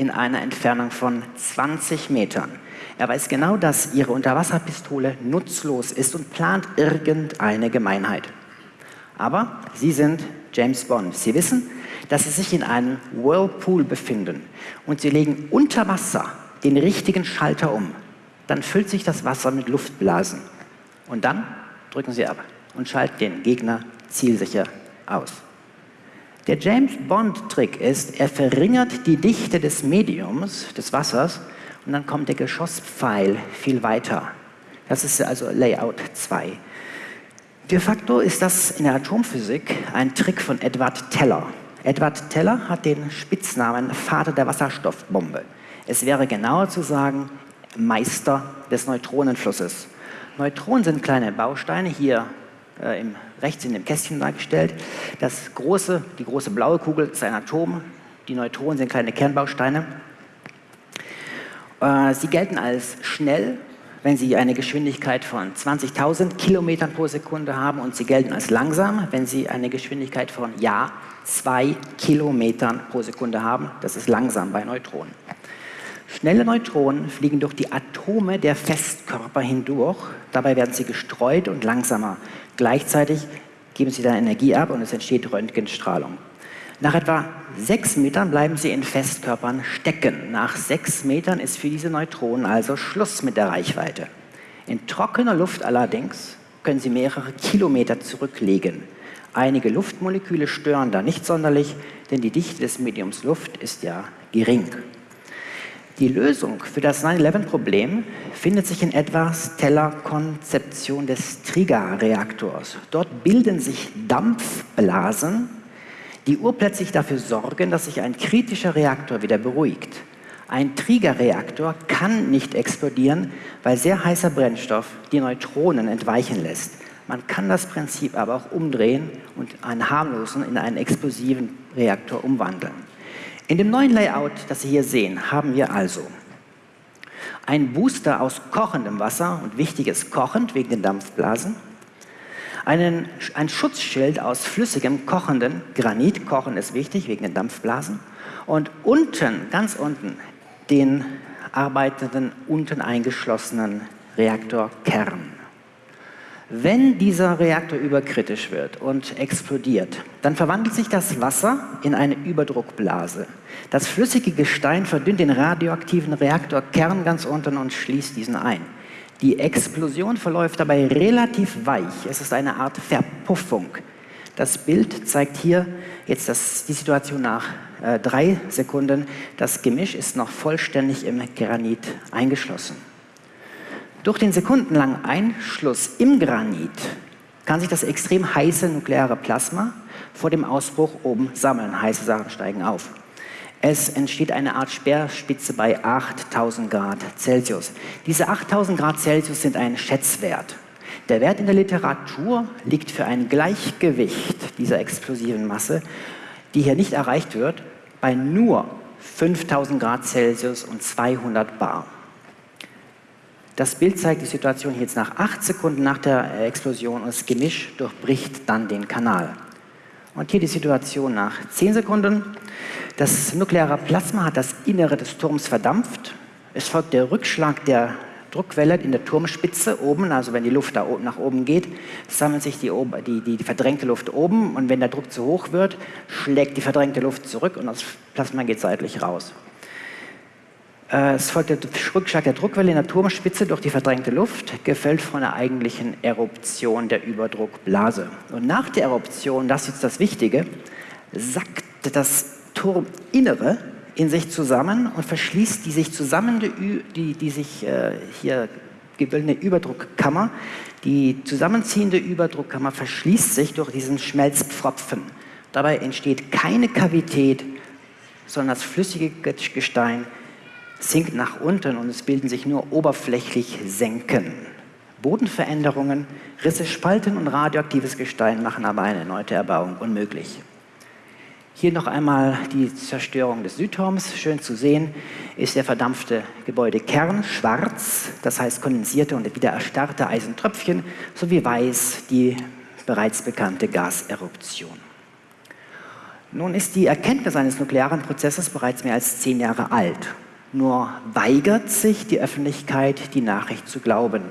in einer Entfernung von 20 Metern. Er weiß genau, dass Ihre Unterwasserpistole nutzlos ist und plant irgendeine Gemeinheit. Aber Sie sind James Bond. Sie wissen, dass sie sich in einem Whirlpool befinden und sie legen unter Wasser den richtigen Schalter um. Dann füllt sich das Wasser mit Luftblasen. Und dann drücken sie ab und schalten den Gegner zielsicher aus. Der James Bond-Trick ist, er verringert die Dichte des Mediums, des Wassers, und dann kommt der Geschosspfeil viel weiter. Das ist also Layout 2. De facto ist das in der Atomphysik ein Trick von Edward Teller. Edward Teller hat den Spitznamen Vater der Wasserstoffbombe. Es wäre genauer zu sagen Meister des Neutronenflusses. Neutronen sind kleine Bausteine, hier äh, im, rechts in dem Kästchen dargestellt. Das große, die große blaue Kugel ist ein Atom, die Neutronen sind kleine Kernbausteine. Äh, sie gelten als schnell, wenn sie eine Geschwindigkeit von 20.000 Kilometern pro Sekunde haben und sie gelten als langsam, wenn sie eine Geschwindigkeit von ja, zwei Kilometern pro Sekunde haben. Das ist langsam bei Neutronen. Schnelle Neutronen fliegen durch die Atome der Festkörper hindurch. Dabei werden sie gestreut und langsamer. Gleichzeitig geben sie dann Energie ab und es entsteht Röntgenstrahlung. Nach etwa sechs Metern bleiben sie in Festkörpern stecken. Nach sechs Metern ist für diese Neutronen also Schluss mit der Reichweite. In trockener Luft allerdings können sie mehrere Kilometer zurücklegen. Einige Luftmoleküle stören da nicht sonderlich, denn die Dichte des Mediums Luft ist ja gering. Die Lösung für das 9-11-Problem findet sich in etwa Stellar Konzeption des Triggerreaktors. Dort bilden sich Dampfblasen, die urplötzlich dafür sorgen, dass sich ein kritischer Reaktor wieder beruhigt. Ein Triggerreaktor kann nicht explodieren, weil sehr heißer Brennstoff die Neutronen entweichen lässt. Man kann das Prinzip aber auch umdrehen und einen harmlosen in einen explosiven Reaktor umwandeln. In dem neuen Layout, das Sie hier sehen, haben wir also einen Booster aus kochendem Wasser und wichtiges kochend wegen den Dampfblasen, einen, ein Schutzschild aus flüssigem kochenden Granit, kochen ist wichtig wegen den Dampfblasen und unten, ganz unten, den arbeitenden, unten eingeschlossenen Reaktorkern. Wenn dieser Reaktor überkritisch wird und explodiert, dann verwandelt sich das Wasser in eine Überdruckblase. Das flüssige Gestein verdünnt den radioaktiven Reaktorkern ganz unten und schließt diesen ein. Die Explosion verläuft dabei relativ weich. Es ist eine Art Verpuffung. Das Bild zeigt hier jetzt das, die Situation nach äh, drei Sekunden. Das Gemisch ist noch vollständig im Granit eingeschlossen. Durch den sekundenlangen Einschluss im Granit kann sich das extrem heiße nukleare Plasma vor dem Ausbruch oben sammeln. Heiße Sachen steigen auf. Es entsteht eine Art Speerspitze bei 8000 Grad Celsius. Diese 8000 Grad Celsius sind ein Schätzwert. Der Wert in der Literatur liegt für ein Gleichgewicht dieser explosiven Masse, die hier nicht erreicht wird, bei nur 5000 Grad Celsius und 200 Bar. Das Bild zeigt die Situation jetzt nach acht Sekunden nach der Explosion und das Gemisch durchbricht dann den Kanal. Und hier die Situation nach zehn Sekunden. Das nukleare Plasma hat das Innere des Turms verdampft. Es folgt der Rückschlag der Druckwelle in der Turmspitze oben, also wenn die Luft da nach oben geht, sammelt sich die, die, die, die, verdrängte Luft oben und wenn der Druck zu hoch wird, schlägt die verdrängte Luft zurück und das Plasma geht seitlich raus. Äh, es folgt der Rückschlag der Druckwelle in der Turmspitze durch die verdrängte Luft, gefällt von der eigentlichen Eruption der Überdruckblase. Und nach der Eruption, das ist jetzt das Wichtige, sackt das Turminnere in sich zusammen und verschließt die sich zusammenende, die, die sich äh, hier gebildete Überdruckkammer. Die zusammenziehende Überdruckkammer verschließt sich durch diesen Schmelzpfropfen. Dabei entsteht keine Kavität, sondern das flüssige Gestein sinkt nach unten und es bilden sich nur oberflächlich Senken. Bodenveränderungen, Risse, Spalten und radioaktives Gestein machen aber eine erneute Erbauung unmöglich. Hier noch einmal die Zerstörung des Südturms. Schön zu sehen ist der verdampfte Gebäudekern schwarz, das heißt kondensierte und wieder erstarrte Eisentröpfchen, sowie weiß die bereits bekannte Gaseruption. Nun ist die Erkenntnis eines nuklearen Prozesses bereits mehr als zehn Jahre alt. Nur weigert sich die Öffentlichkeit, die Nachricht zu glauben.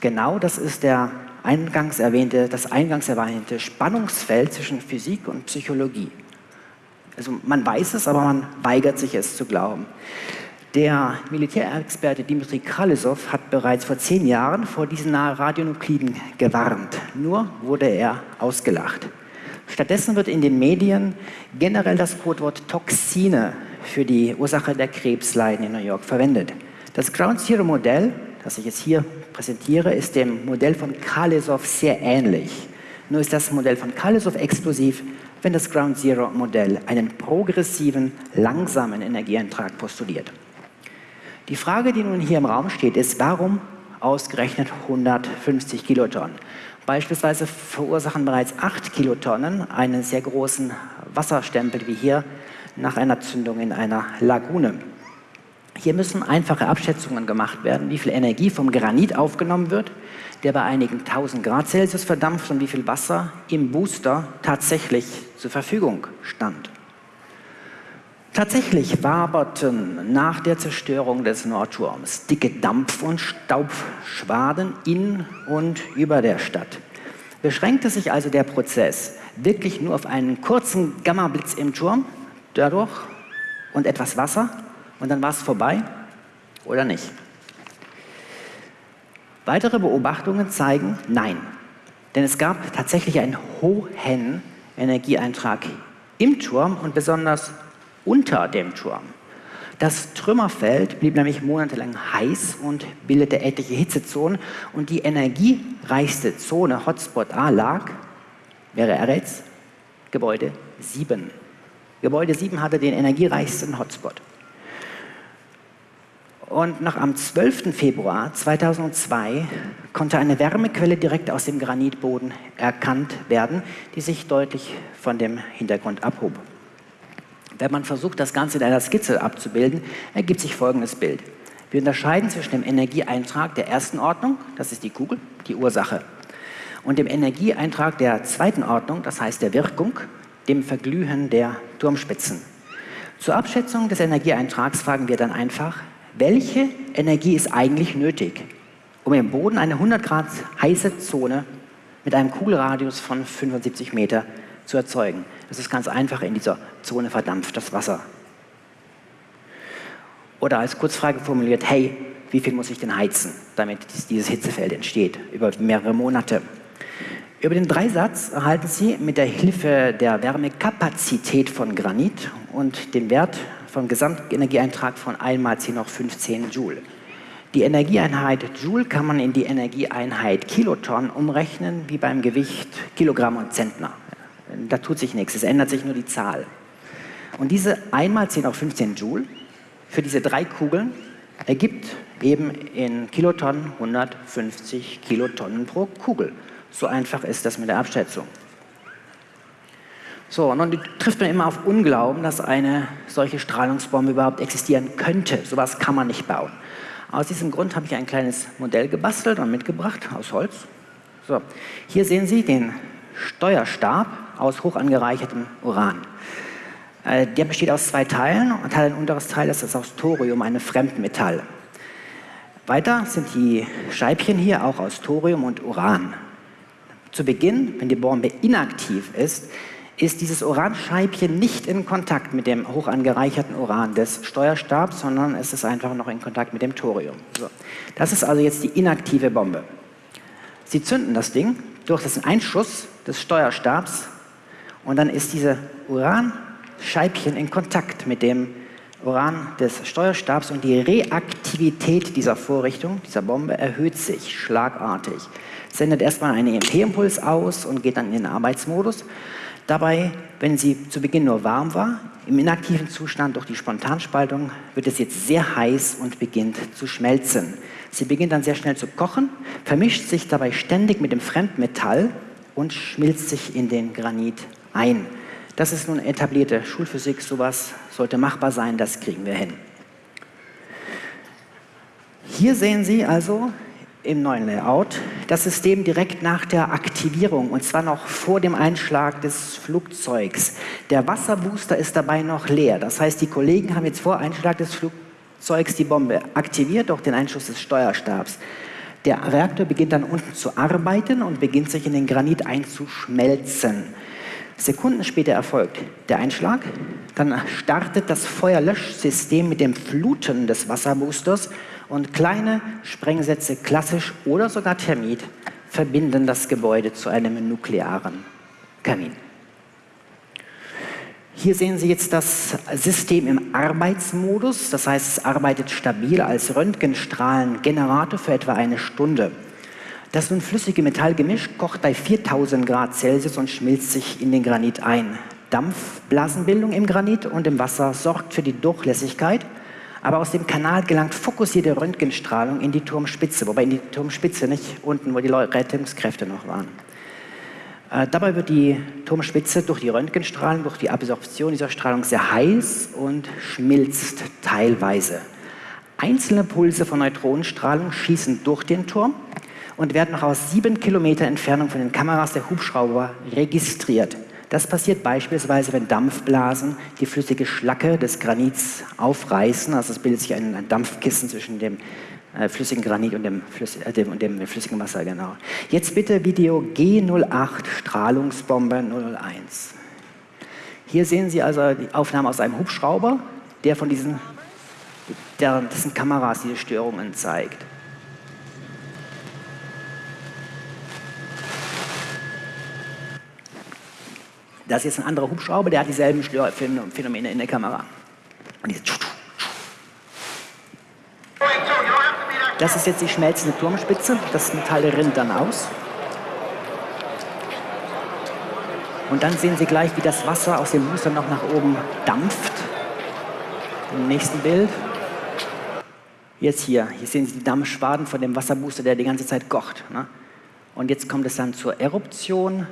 Genau das ist der eingangs erwähnte, das eingangs erwähnte Spannungsfeld zwischen Physik und Psychologie. Also man weiß es, aber man weigert sich es zu glauben. Der Militärexperte Dimitri Kralesow hat bereits vor zehn Jahren vor diesen Radionukliden gewarnt. Nur wurde er ausgelacht. Stattdessen wird in den Medien generell das Codewort Toxine für die Ursache der Krebsleiden in New York verwendet. Das Ground Zero Modell, das ich jetzt hier präsentiere, ist dem Modell von Kalesow sehr ähnlich. Nur ist das Modell von Kalesow explosiv, wenn das Ground Zero Modell einen progressiven, langsamen Energieeintrag postuliert. Die Frage, die nun hier im Raum steht, ist, warum ausgerechnet 150 Kilotonnen? Beispielsweise verursachen bereits 8 Kilotonnen einen sehr großen Wasserstempel wie hier nach einer Zündung in einer Lagune. Hier müssen einfache Abschätzungen gemacht werden, wie viel Energie vom Granit aufgenommen wird, der bei einigen 1000 Grad Celsius verdampft und wie viel Wasser im Booster tatsächlich zur Verfügung stand. Tatsächlich waberten nach der Zerstörung des Nordturms dicke Dampf- und Staubschwaden in und über der Stadt. Beschränkte sich also der Prozess wirklich nur auf einen kurzen Gammablitz im Turm, dadurch und etwas Wasser und dann war es vorbei oder nicht? Weitere Beobachtungen zeigen, nein. Denn es gab tatsächlich einen hohen Energieeintrag im Turm und besonders unter dem Turm. Das Trümmerfeld blieb nämlich monatelang heiß und bildete etliche Hitzezonen und die energiereichste Zone, Hotspot A, lag, wäre er jetzt, Gebäude 7. Gebäude 7 hatte den energiereichsten Hotspot. Und noch am 12. Februar 2002 konnte eine Wärmequelle direkt aus dem Granitboden erkannt werden, die sich deutlich von dem Hintergrund abhob. Wenn man versucht, das Ganze in einer Skizze abzubilden, ergibt sich folgendes Bild. Wir unterscheiden zwischen dem Energieeintrag der ersten Ordnung, das ist die Kugel, die Ursache, und dem Energieeintrag der zweiten Ordnung, das heißt der Wirkung, dem Verglühen der Turmspitzen. Zur Abschätzung des Energieeintrags fragen wir dann einfach, welche Energie ist eigentlich nötig, um im Boden eine 100 Grad heiße Zone mit einem Kugelradius von 75 Meter zu erzeugen. Das ist ganz einfach, in dieser Zone verdampft das Wasser. Oder als Kurzfrage formuliert, hey, wie viel muss ich denn heizen, damit dieses Hitzefeld entsteht, über mehrere Monate. Über den Dreisatz erhalten Sie mit der Hilfe der Wärmekapazität von Granit und dem Wert vom Gesamtenergieeintrag von 1 mal 10 hoch 15 Joule. Die Energieeinheit Joule kann man in die Energieeinheit Kiloton umrechnen, wie beim Gewicht Kilogramm und Zentner. Da tut sich nichts, es ändert sich nur die Zahl. Und diese 1 mal 10 auf 15 Joule für diese drei Kugeln ergibt eben in Kilotonnen 150 Kilotonnen pro Kugel. So einfach ist das mit der Abschätzung. So, und dann trifft man immer auf Unglauben, dass eine solche Strahlungsbombe überhaupt existieren könnte. Sowas kann man nicht bauen. Aus diesem Grund habe ich ein kleines Modell gebastelt und mitgebracht aus Holz. So, hier sehen Sie den Steuerstab aus hoch angereichertem Uran. Äh, der besteht aus zwei Teilen und hat ein unteres Teil, das ist aus Thorium, ein Fremdmetall. Weiter sind die Scheibchen hier auch aus Thorium und Uran. Zu Beginn, wenn die Bombe inaktiv ist, ist dieses Uranscheibchen nicht in Kontakt mit dem hoch angereicherten Uran des Steuerstabs, sondern es ist einfach noch in Kontakt mit dem Thorium. So. Das ist also jetzt die inaktive Bombe. Sie zünden das Ding durch den Einschuss des Steuerstabs und dann ist diese Uranscheibchen in Kontakt mit dem Uran des Steuerstabs und die Reaktivität dieser Vorrichtung, dieser Bombe, erhöht sich schlagartig. Sendet erstmal einen EMP-Impuls aus und geht dann in den Arbeitsmodus. Dabei, wenn sie zu Beginn nur warm war, im inaktiven Zustand durch die Spontanspaltung wird es jetzt sehr heiß und beginnt zu schmelzen. Sie beginnt dann sehr schnell zu kochen, vermischt sich dabei ständig mit dem Fremdmetall und schmilzt sich in den Granit ein. Das ist nun etablierte Schulphysik, sowas sollte machbar sein, das kriegen wir hin. Hier sehen Sie also im neuen Layout das System direkt nach der Aktivierung und zwar noch vor dem Einschlag des Flugzeugs. Der Wasserbooster ist dabei noch leer. Das heißt, die Kollegen haben jetzt vor Einschlag des Flugzeugs die Bombe aktiviert durch den Einschuss des Steuerstabs. Der Reaktor beginnt dann unten zu arbeiten und beginnt sich in den Granit einzuschmelzen. Sekunden später erfolgt der Einschlag, dann startet das Feuerlöschsystem mit dem Fluten des Wasserboosters und kleine Sprengsätze, klassisch oder sogar Thermit, verbinden das Gebäude zu einem nuklearen Kamin. Hier sehen Sie jetzt das System im Arbeitsmodus, das heißt, es arbeitet stabil als Röntgenstrahlengenerator für etwa eine Stunde. Das nun flüssige Metallgemisch kocht bei 4000 Grad Celsius und schmilzt sich in den Granit ein. Dampfblasenbildung im Granit und im Wasser sorgt für die Durchlässigkeit, aber aus dem Kanal gelangt fokussierte Röntgenstrahlung in die Turmspitze, wobei in die Turmspitze nicht unten, wo die Rettungskräfte noch waren. Äh, dabei wird die Turmspitze durch die Röntgenstrahlen, durch die Absorption dieser Strahlung sehr heiß und schmilzt teilweise. Einzelne Pulse von Neutronenstrahlung schießen durch den Turm und werden noch aus sieben Kilometer Entfernung von den Kameras der Hubschrauber registriert. Das passiert beispielsweise, wenn Dampfblasen die flüssige Schlacke des Granits aufreißen. Also es bildet sich ein, ein Dampfkissen zwischen dem äh, flüssigen Granit und dem, Flüss, äh, dem, dem flüssigen Wasser. Genau. Jetzt bitte Video G08 Strahlungsbombe 001. Hier sehen Sie also die Aufnahme aus einem Hubschrauber, der von diesen, der, dessen Kameras diese Störungen zeigt. Das ist jetzt ein anderer Hubschrauber, der hat dieselben Phänomene in der Kamera. Das ist jetzt die schmelzende Turmspitze. Das Metall rinnt dann aus. Und dann sehen Sie gleich, wie das Wasser aus dem Booster noch nach oben dampft. Im nächsten Bild. Jetzt hier. Hier sehen Sie die Dampfschwaden von dem Wasserbooster, der die ganze Zeit kocht. Ne? Und jetzt kommt es dann zur Eruption.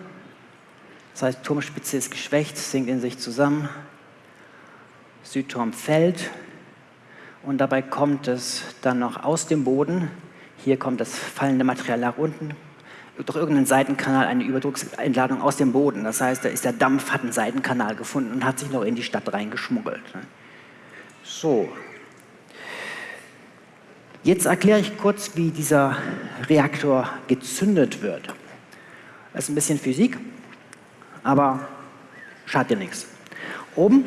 Das heißt, Turmspitze ist geschwächt, sinkt in sich zusammen. Südturm fällt. Und dabei kommt es dann noch aus dem Boden. Hier kommt das fallende Material nach unten, durch irgendeinen Seitenkanal eine Überdrucksentladung aus dem Boden. Das heißt, da ist der Dampf, hat einen Seitenkanal gefunden und hat sich noch in die Stadt reingeschmuggelt. So. Jetzt erkläre ich kurz, wie dieser Reaktor gezündet wird. Das ist ein bisschen Physik aber schadet dir nichts. Oben,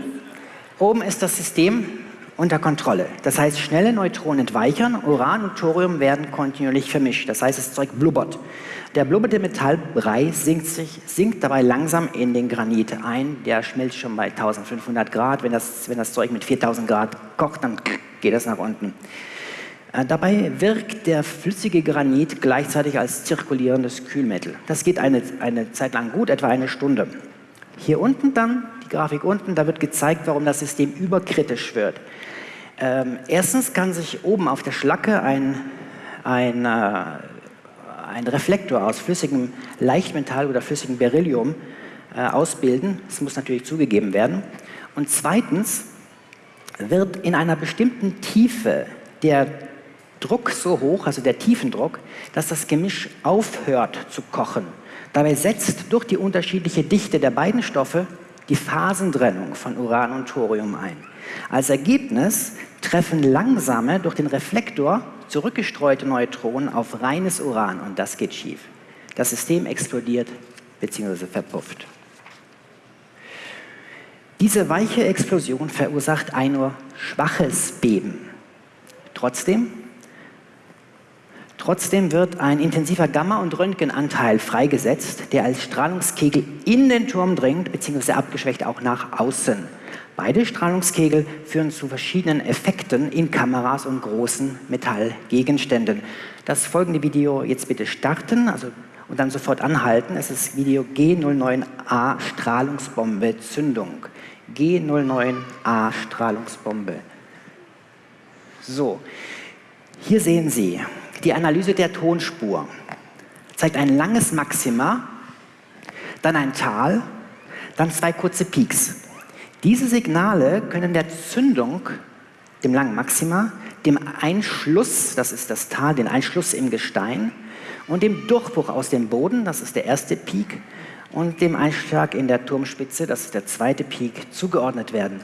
oben ist das System unter Kontrolle. Das heißt, schnelle Neutronen entweichern, Uran und Thorium werden kontinuierlich vermischt. Das heißt, das Zeug blubbert. Der blubberte Metallbrei sinkt, sich, sinkt dabei langsam in den Granit ein. Der schmilzt schon bei 1500 Grad. Wenn das, wenn das Zeug mit 4000 Grad kocht, dann geht das nach unten. Äh, dabei wirkt der flüssige Granit gleichzeitig als zirkulierendes Kühlmittel. Das geht eine, eine Zeit lang gut, etwa eine Stunde. Hier unten dann, die Grafik unten, da wird gezeigt, warum das System überkritisch wird. Ähm, erstens kann sich oben auf der Schlacke ein, ein, äh, ein Reflektor aus flüssigem Leichtmetall oder flüssigem Beryllium äh, ausbilden. Das muss natürlich zugegeben werden. Und zweitens wird in einer bestimmten Tiefe der Druck so hoch, also der Tiefendruck, dass das Gemisch aufhört zu kochen. Dabei setzt durch die unterschiedliche Dichte der beiden Stoffe die Phasentrennung von Uran und Thorium ein. Als Ergebnis treffen langsame, durch den Reflektor zurückgestreute Neutronen auf reines Uran und das geht schief. Das System explodiert bzw. verpufft. Diese weiche Explosion verursacht ein nur schwaches Beben. Trotzdem Trotzdem wird ein intensiver Gamma- und Röntgenanteil freigesetzt, der als Strahlungskegel in den Turm dringt, beziehungsweise abgeschwächt auch nach außen. Beide Strahlungskegel führen zu verschiedenen Effekten in Kameras und großen Metallgegenständen. Das folgende Video jetzt bitte starten also, und dann sofort anhalten. Es ist Video G09A Strahlungsbombe Zündung. G09A Strahlungsbombe. So, hier sehen Sie die Analyse der Tonspur zeigt ein langes Maxima, dann ein Tal, dann zwei kurze Peaks. Diese Signale können der Zündung, dem langen Maxima, dem Einschluss, das ist das Tal, den Einschluss im Gestein und dem Durchbruch aus dem Boden, das ist der erste Peak, und dem Einschlag in der Turmspitze, das ist der zweite Peak, zugeordnet werden.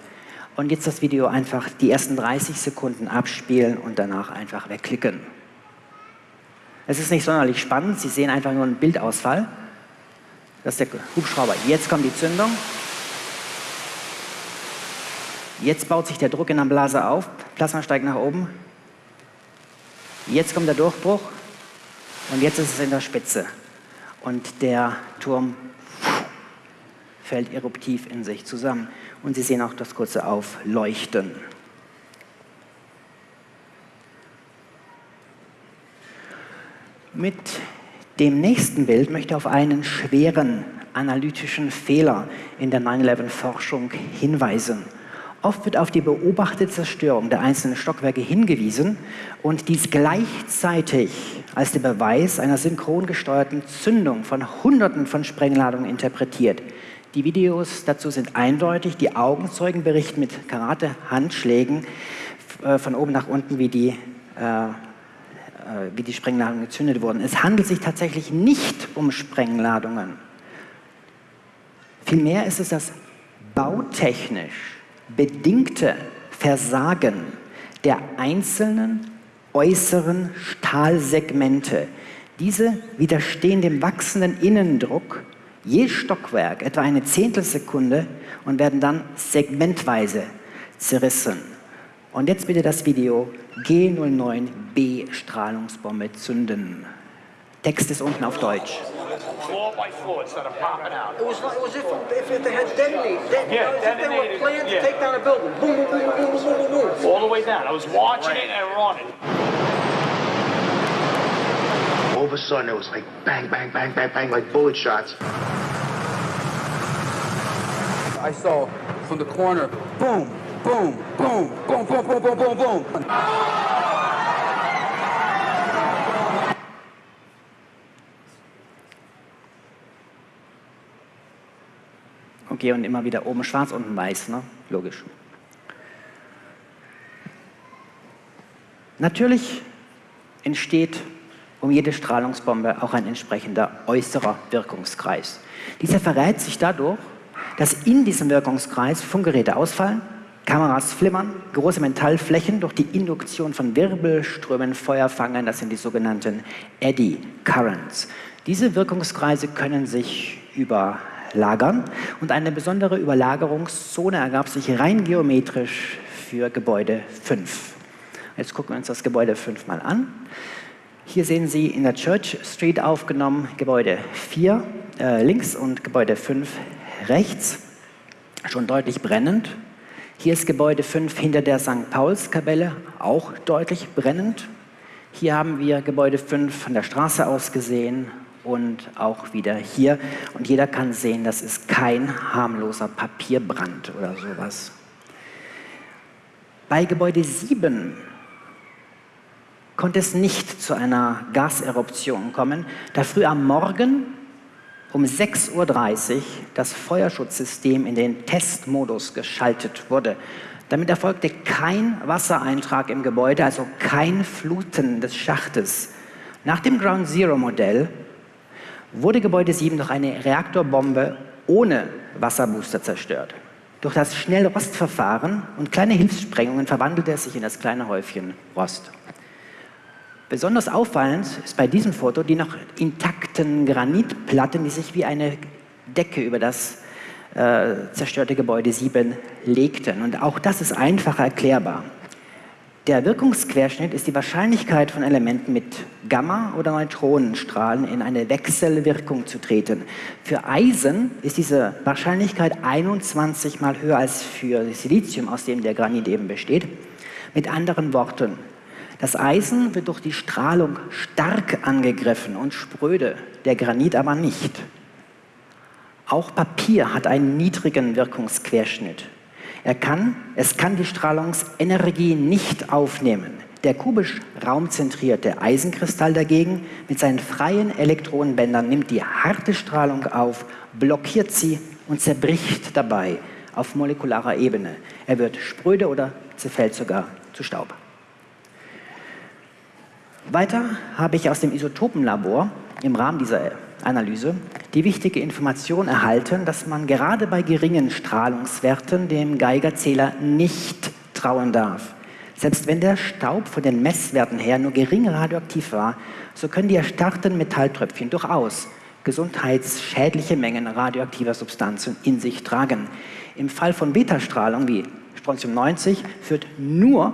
Und jetzt das Video einfach die ersten 30 Sekunden abspielen und danach einfach wegklicken. Es ist nicht sonderlich spannend, Sie sehen einfach nur einen Bildausfall. Das ist der Hubschrauber. Jetzt kommt die Zündung. Jetzt baut sich der Druck in der Blase auf. Plasma steigt nach oben. Jetzt kommt der Durchbruch. Und jetzt ist es in der Spitze. Und der Turm fällt eruptiv in sich zusammen. Und Sie sehen auch das kurze Aufleuchten. Mit dem nächsten Bild möchte ich auf einen schweren analytischen Fehler in der 9-11-Forschung hinweisen. Oft wird auf die beobachtete Zerstörung der einzelnen Stockwerke hingewiesen und dies gleichzeitig als der Beweis einer synchron gesteuerten Zündung von Hunderten von Sprengladungen interpretiert. Die Videos dazu sind eindeutig. Die Augenzeugen berichten mit Karate-Handschlägen äh, von oben nach unten, wie die äh, wie die Sprengladungen gezündet wurden. Es handelt sich tatsächlich nicht um Sprengladungen. Vielmehr ist es das bautechnisch bedingte Versagen der einzelnen äußeren Stahlsegmente. Diese widerstehen dem wachsenden Innendruck je Stockwerk etwa eine Zehntelsekunde und werden dann segmentweise zerrissen. Und jetzt bitte das Video G09B-Strahlungsbombe zünden. Text ist unten auf Deutsch.
All
of a sudden, it was like bang, bang, bang, bang, bang, like bullet shots.
I saw from the corner, boom, boom, boom, boom, boom, boom, boom, boom, boom.
Okay, und immer wieder oben schwarz, unten weiß, ne? Logisch. Natürlich entsteht um jede Strahlungsbombe auch ein entsprechender äußerer Wirkungskreis. Dieser verrät sich dadurch, dass in diesem Wirkungskreis Funkgeräte ausfallen, Kameras flimmern, große Metallflächen durch die Induktion von Wirbelströmen Feuer fangen. Das sind die sogenannten Eddy Currents. Diese Wirkungskreise können sich überlagern und eine besondere Überlagerungszone ergab sich rein geometrisch für Gebäude 5. Jetzt gucken wir uns das Gebäude 5 mal an. Hier sehen Sie in der Church Street aufgenommen Gebäude 4 äh, links und Gebäude 5 rechts, schon deutlich brennend. Hier ist Gebäude 5 hinter der St. Paulskapelle, auch deutlich brennend. Hier haben wir Gebäude 5 von der Straße aus gesehen und auch wieder hier. Und jeder kann sehen, das ist kein harmloser Papierbrand oder sowas. Bei Gebäude 7 konnte es nicht zu einer Gaseruption kommen, da früh am Morgen um 6.30 Uhr das Feuerschutzsystem in den Testmodus geschaltet wurde. Damit erfolgte kein Wassereintrag im Gebäude, also kein Fluten des Schachtes. Nach dem Ground Zero Modell wurde Gebäude 7 durch eine Reaktorbombe ohne Wasserbooster zerstört. Durch das Schnellrostverfahren und kleine Hilfssprengungen verwandelte es sich in das kleine Häufchen Rost. Besonders auffallend ist bei diesem Foto die noch intakten Granitplatten, die sich wie eine Decke über das äh, zerstörte Gebäude 7 legten. Und auch das ist einfach erklärbar. Der Wirkungsquerschnitt ist die Wahrscheinlichkeit von Elementen mit Gamma- oder Neutronenstrahlen in eine Wechselwirkung zu treten. Für Eisen ist diese Wahrscheinlichkeit 21 mal höher als für Silizium, aus dem der Granit eben besteht. Mit anderen Worten, das Eisen wird durch die Strahlung stark angegriffen und spröde, der Granit aber nicht. Auch Papier hat einen niedrigen Wirkungsquerschnitt. Er kann, es kann die Strahlungsenergie nicht aufnehmen. Der kubisch raumzentrierte Eisenkristall dagegen mit seinen freien Elektronenbändern nimmt die harte Strahlung auf, blockiert sie und zerbricht dabei auf molekularer Ebene. Er wird spröde oder zerfällt sogar zu Staub. Weiter habe ich aus dem Isotopenlabor im Rahmen dieser Analyse die wichtige Information erhalten, dass man gerade bei geringen Strahlungswerten dem Geigerzähler nicht trauen darf. Selbst wenn der Staub von den Messwerten her nur gering radioaktiv war, so können die erstarrten Metalltröpfchen durchaus gesundheitsschädliche Mengen radioaktiver Substanzen in sich tragen. Im Fall von Betastrahlung wie Strontium 90 führt nur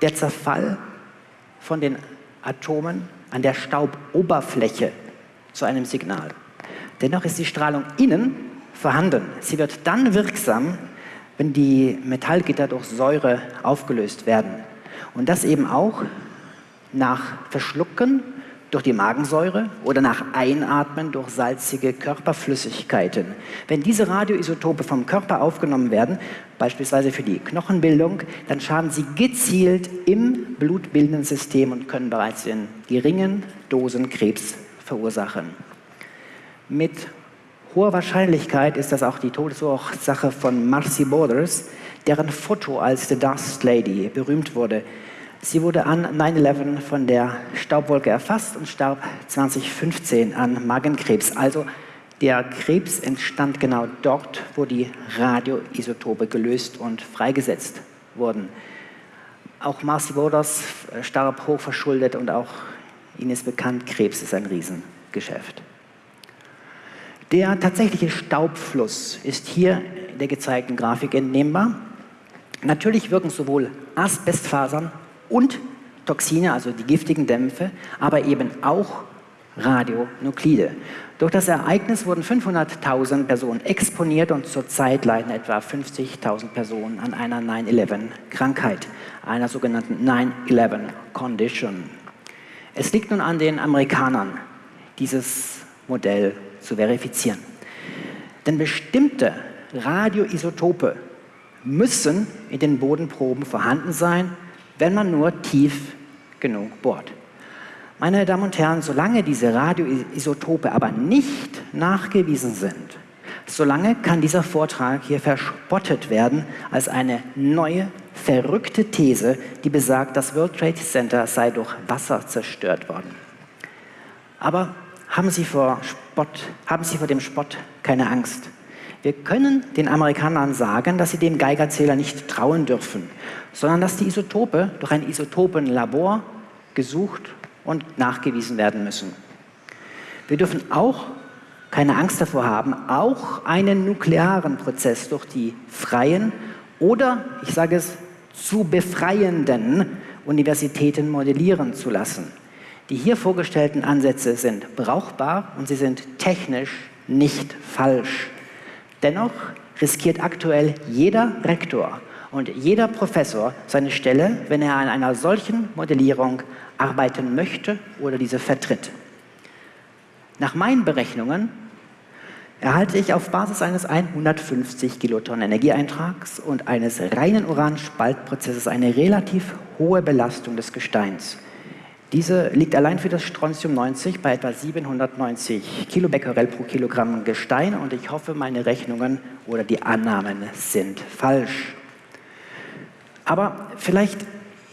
der Zerfall von den Atomen an der Stauboberfläche zu einem Signal. Dennoch ist die Strahlung innen vorhanden. Sie wird dann wirksam, wenn die Metallgitter durch Säure aufgelöst werden. Und das eben auch nach Verschlucken durch die Magensäure oder nach Einatmen durch salzige Körperflüssigkeiten. Wenn diese Radioisotope vom Körper aufgenommen werden, beispielsweise für die Knochenbildung, dann schaden sie gezielt im blutbildenden System und können bereits in geringen Dosen Krebs verursachen. Mit hoher Wahrscheinlichkeit ist das auch die Todesursache von Marcy Borders, deren Foto als The Dust Lady berühmt wurde. Sie wurde an 9-11 von der Staubwolke erfasst und starb 2015 an Magenkrebs. Also Der Krebs entstand genau dort, wo die Radioisotope gelöst und freigesetzt wurden. Auch Marcy Borders starb hochverschuldet und auch Ihnen ist bekannt, Krebs ist ein Riesengeschäft. Der tatsächliche Staubfluss ist hier in der gezeigten Grafik entnehmbar. Natürlich wirken sowohl Asbestfasern und Toxine, also die giftigen Dämpfe, aber eben auch Radionuklide. Durch das Ereignis wurden 500.000 Personen exponiert und zurzeit leiden etwa 50.000 Personen an einer 9-11-Krankheit, einer sogenannten 9-11-Condition. Es liegt nun an den Amerikanern, dieses Modell zu verifizieren. Denn bestimmte Radioisotope müssen in den Bodenproben vorhanden sein, wenn man nur tief genug bohrt. Meine Damen und Herren, solange diese Radioisotope aber nicht nachgewiesen sind, solange kann dieser Vortrag hier verspottet werden als eine neue, verrückte These, die besagt, das World Trade Center sei durch Wasser zerstört worden. Aber haben Sie vor, Spott, haben Sie vor dem Spott keine Angst. Wir können den Amerikanern sagen, dass sie dem Geigerzähler nicht trauen dürfen, sondern dass die Isotope durch ein Isotopenlabor gesucht und nachgewiesen werden müssen. Wir dürfen auch keine Angst davor haben, auch einen nuklearen Prozess durch die freien oder, ich sage es, zu befreienden Universitäten modellieren zu lassen. Die hier vorgestellten Ansätze sind brauchbar und sie sind technisch nicht falsch. Dennoch riskiert aktuell jeder Rektor und jeder Professor seine Stelle, wenn er an einer solchen Modellierung arbeiten möchte oder diese vertritt. Nach meinen Berechnungen erhalte ich auf Basis eines 150 Kilotonnen Energieeintrags und eines reinen Uranspaltprozesses eine relativ hohe Belastung des Gesteins. Diese liegt allein für das Strontium 90 bei etwa 790 Kilobecquerel pro Kilogramm Gestein und ich hoffe, meine Rechnungen oder die Annahmen sind falsch. Aber vielleicht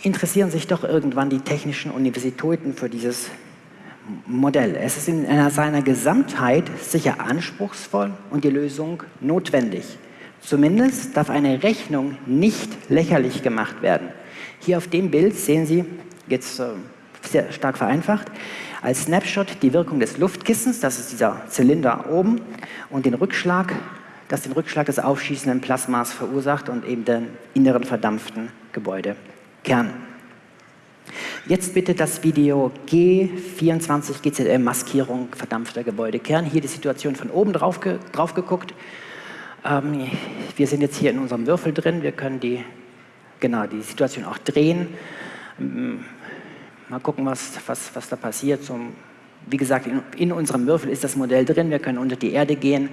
interessieren sich doch irgendwann die technischen Universitäten für dieses Modell. Es ist in seiner Gesamtheit sicher anspruchsvoll und die Lösung notwendig. Zumindest darf eine Rechnung nicht lächerlich gemacht werden. Hier auf dem Bild sehen Sie jetzt äh, sehr stark vereinfacht, als Snapshot die Wirkung des Luftkissens, das ist dieser Zylinder oben, und den Rückschlag, das den Rückschlag des aufschießenden Plasmas verursacht und eben den inneren verdampften Gebäudekern. Jetzt bitte das Video G24 GZM Maskierung verdampfter Gebäudekern. Hier die Situation von oben drauf, ge drauf geguckt. Ähm, wir sind jetzt hier in unserem Würfel drin. Wir können die, genau, die Situation auch drehen. Ähm, Mal gucken, was, was, was da passiert. Zum, wie gesagt, in, in, unserem Würfel ist das Modell drin. Wir können unter die Erde gehen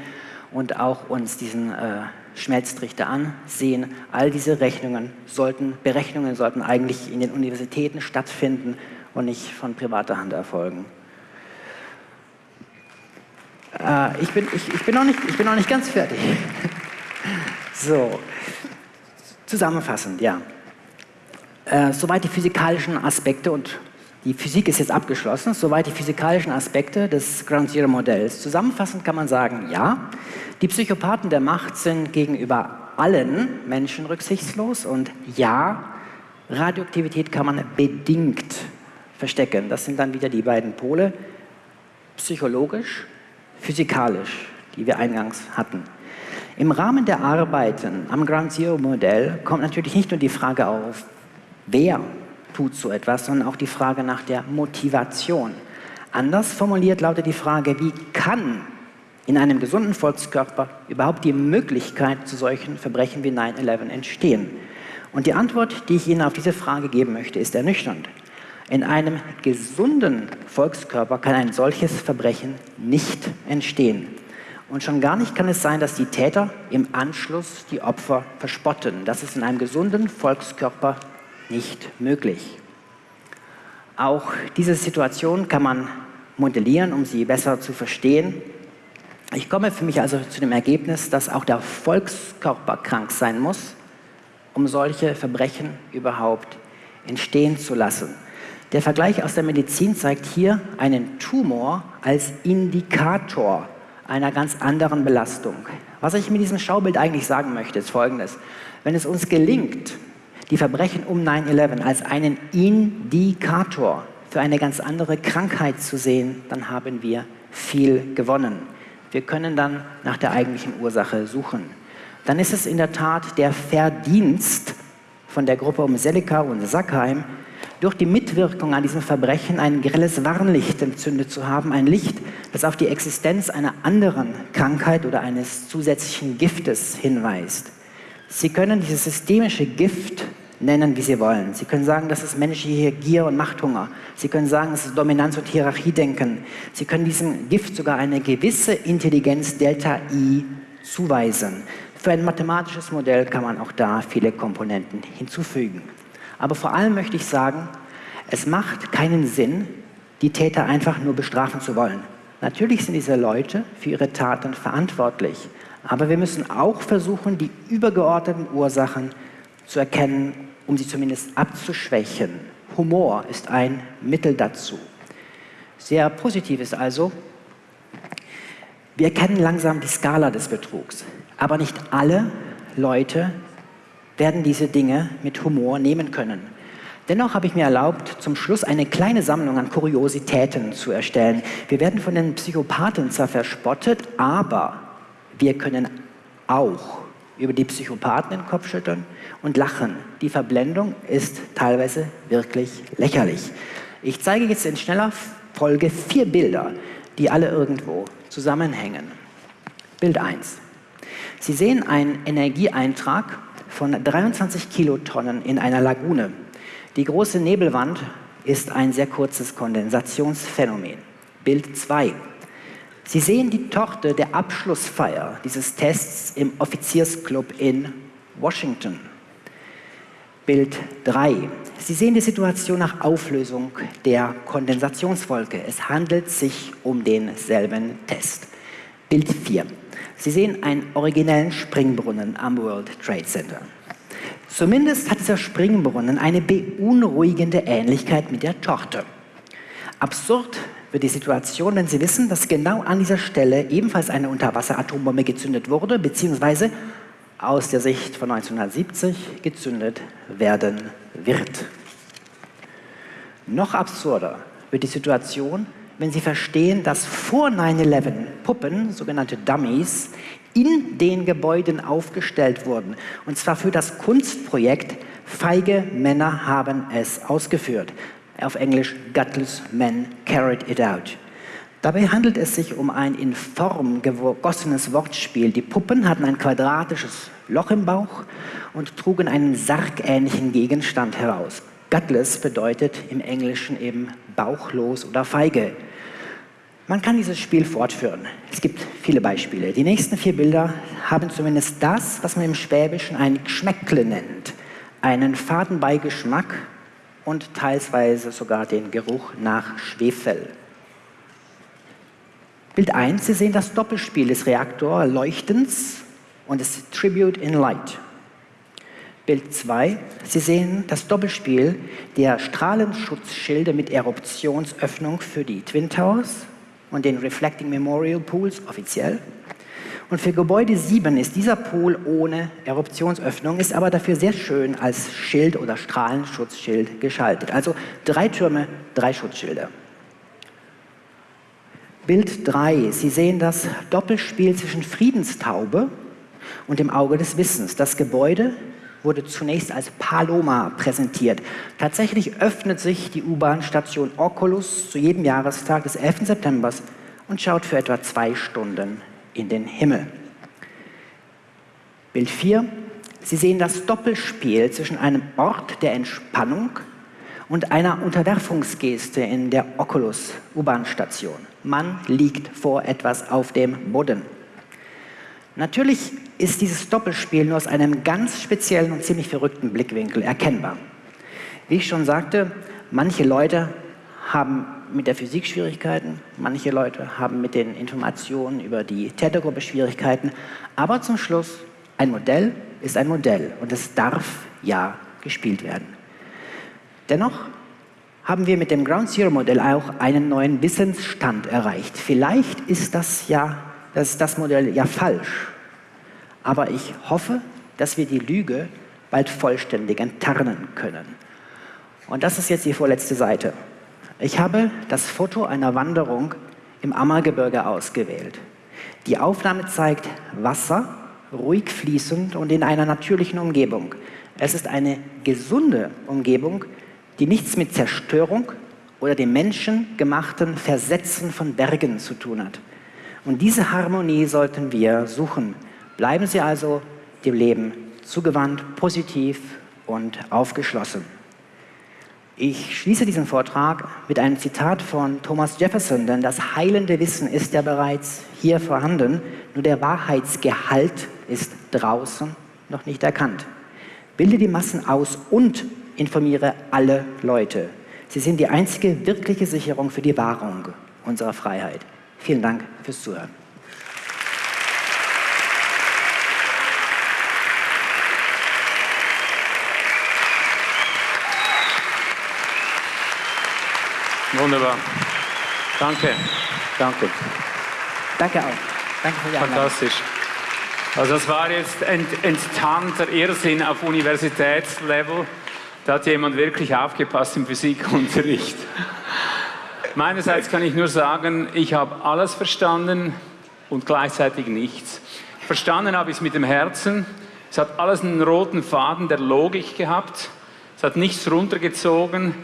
und auch uns diesen äh, Schmelztrichter ansehen. All diese Rechnungen sollten, Berechnungen sollten eigentlich in den Universitäten stattfinden und nicht von privater Hand erfolgen. Äh, ich, bin, ich, ich, bin noch nicht, ich bin noch nicht ganz fertig. so, zusammenfassend, ja. Äh, soweit die physikalischen Aspekte und die Physik ist jetzt abgeschlossen, soweit die physikalischen Aspekte des Ground Zero Modells. Zusammenfassend kann man sagen, ja, die Psychopathen der Macht sind gegenüber allen Menschen rücksichtslos und ja, Radioaktivität kann man bedingt verstecken. Das sind dann wieder die beiden Pole, psychologisch, physikalisch, die wir eingangs hatten. Im Rahmen der Arbeiten am Ground Zero Modell kommt natürlich nicht nur die Frage auf, wer tut so etwas, sondern auch die Frage nach der Motivation. Anders formuliert lautet die Frage, wie kann in einem gesunden Volkskörper überhaupt die Möglichkeit zu solchen Verbrechen wie 9-11 entstehen? Und die Antwort, die ich Ihnen auf diese Frage geben möchte, ist ernüchternd. In einem gesunden Volkskörper kann ein solches Verbrechen nicht entstehen. Und schon gar nicht kann es sein, dass die Täter im Anschluss die Opfer verspotten. Das ist in einem gesunden Volkskörper nicht möglich. Auch diese Situation kann man modellieren, um sie besser zu verstehen. Ich komme für mich also zu dem Ergebnis, dass auch der Volkskörper krank sein muss, um solche Verbrechen überhaupt entstehen zu lassen. Der Vergleich aus der Medizin zeigt hier einen Tumor als Indikator, einer ganz anderen Belastung. Was ich mit diesem Schaubild eigentlich sagen möchte, ist Folgendes. Wenn es uns gelingt, die Verbrechen um 9-11 als einen Indikator für eine ganz andere Krankheit zu sehen, dann haben wir viel gewonnen. Wir können dann nach der eigentlichen Ursache suchen. Dann ist es in der Tat der Verdienst von der Gruppe um Selika und Sackheim, durch die Mitwirkung an diesem Verbrechen ein grelles Warnlicht entzündet zu haben, ein Licht, das auf die Existenz einer anderen Krankheit oder eines zusätzlichen Giftes hinweist. Sie können dieses systemische Gift nennen, wie Sie wollen. Sie können sagen, das ist menschliche Gier und Machthunger. Sie können sagen, es ist Dominanz- und Hierarchiedenken. Sie können diesem Gift sogar eine gewisse Intelligenz Delta I zuweisen. Für ein mathematisches Modell kann man auch da viele Komponenten hinzufügen. Aber vor allem möchte ich sagen, es macht keinen Sinn, die Täter einfach nur bestrafen zu wollen. Natürlich sind diese Leute für ihre Taten verantwortlich, aber wir müssen auch versuchen, die übergeordneten Ursachen zu erkennen, um sie zumindest abzuschwächen. Humor ist ein Mittel dazu. Sehr positiv ist also, wir erkennen langsam die Skala des Betrugs, aber nicht alle Leute werden diese Dinge mit Humor nehmen können. Dennoch habe ich mir erlaubt, zum Schluss eine kleine Sammlung an Kuriositäten zu erstellen. Wir werden von den Psychopathen zwar verspottet, aber wir können auch über die Psychopathen den Kopf schütteln und lachen. Die Verblendung ist teilweise wirklich lächerlich. Ich zeige jetzt in schneller Folge vier Bilder, die alle irgendwo zusammenhängen. Bild 1. Sie sehen einen Energieeintrag von 23 Kilotonnen in einer Lagune. Die große Nebelwand ist ein sehr kurzes Kondensationsphänomen. Bild 2. Sie sehen die Torte der Abschlussfeier dieses Tests im Offiziersclub in Washington. Bild 3. Sie sehen die Situation nach Auflösung der Kondensationswolke. Es handelt sich um denselben Test. Bild 4. Sie sehen einen originellen Springbrunnen am World Trade Center. Zumindest hat dieser Springbrunnen eine beunruhigende Ähnlichkeit mit der Torte. Absurd wird die Situation, wenn Sie wissen, dass genau an dieser Stelle ebenfalls eine Unterwasseratombombe gezündet wurde, beziehungsweise aus der Sicht von 1970 gezündet werden wird. Noch absurder wird die Situation, wenn Sie verstehen, dass vor 9-11 Puppen, sogenannte Dummies, in den Gebäuden aufgestellt wurden. Und zwar für das Kunstprojekt Feige Männer haben es ausgeführt. Auf Englisch Gutless Men Carried It Out. Dabei handelt es sich um ein in Form gegossenes Wortspiel. Die Puppen hatten ein quadratisches Loch im Bauch und trugen einen sargähnlichen Gegenstand heraus. Gutless bedeutet im Englischen eben bauchlos oder feige. Man kann dieses Spiel fortführen. Es gibt viele Beispiele. Die nächsten vier Bilder haben zumindest das, was man im Schwäbischen ein Geschmäckle nennt. Einen Fadenbeigeschmack und teilweise sogar den Geruch nach Schwefel. Bild 1, Sie sehen das Doppelspiel des Reaktorleuchtens und des Tribute in Light. Bild 2, Sie sehen das Doppelspiel der Strahlenschutzschilde mit Eruptionsöffnung für die Twin Towers und den Reflecting Memorial Pools offiziell. Und für Gebäude 7 ist dieser Pool ohne Eruptionsöffnung, ist aber dafür sehr schön als Schild oder Strahlenschutzschild geschaltet. Also drei Türme, drei Schutzschilde. Bild 3. Sie sehen das Doppelspiel zwischen Friedenstaube und dem Auge des Wissens. Das Gebäude wurde zunächst als Paloma präsentiert. Tatsächlich öffnet sich die U-Bahn-Station Oculus zu jedem Jahrestag des 11. September und schaut für etwa zwei Stunden in den Himmel. Bild 4. Sie sehen das Doppelspiel zwischen einem Ort der Entspannung und einer Unterwerfungsgeste in der Oculus U-Bahn-Station. Man liegt vor etwas auf dem Boden. Natürlich ist dieses Doppelspiel nur aus einem ganz speziellen und ziemlich verrückten Blickwinkel erkennbar. Wie ich schon sagte, manche Leute haben mit der Physik Schwierigkeiten, manche Leute haben mit den Informationen über die Tätergruppe Schwierigkeiten, aber zum Schluss, ein Modell ist ein Modell und es darf ja gespielt werden. Dennoch haben wir mit dem Ground Zero Modell auch einen neuen Wissensstand erreicht. Vielleicht ist das ja das das Modell ja falsch. Aber ich hoffe, dass wir die Lüge bald vollständig enttarnen können. Und das ist jetzt die vorletzte Seite. Ich habe das Foto einer Wanderung im Ammergebirge ausgewählt. Die Aufnahme zeigt Wasser, ruhig fließend und in einer natürlichen Umgebung. Es ist eine gesunde Umgebung, die nichts mit Zerstörung oder dem menschengemachten Versetzen von Bergen zu tun hat. Und diese Harmonie sollten wir suchen. Bleiben Sie also dem Leben zugewandt, positiv und aufgeschlossen. Ich schließe diesen Vortrag mit einem Zitat von Thomas Jefferson, denn das heilende Wissen ist ja bereits hier vorhanden, nur der Wahrheitsgehalt ist draußen noch nicht erkannt. Bilde die Massen aus und informiere alle Leute. Sie sind die einzige wirkliche Sicherung für die Wahrung unserer Freiheit. Vielen Dank fürs Zuhören.
Wunderbar. Danke. Danke.
Danke auch. Danke für die Einladung.
Fantastisch. Also das war jetzt ent, enttarnter Irrsinn auf Universitätslevel. Da hat jemand wirklich aufgepasst im Physikunterricht. Meinerseits kann ich nur sagen, ich habe alles verstanden und gleichzeitig nichts. Verstanden habe ich es mit dem Herzen. Es hat alles einen roten Faden der Logik gehabt. Es hat nichts runtergezogen.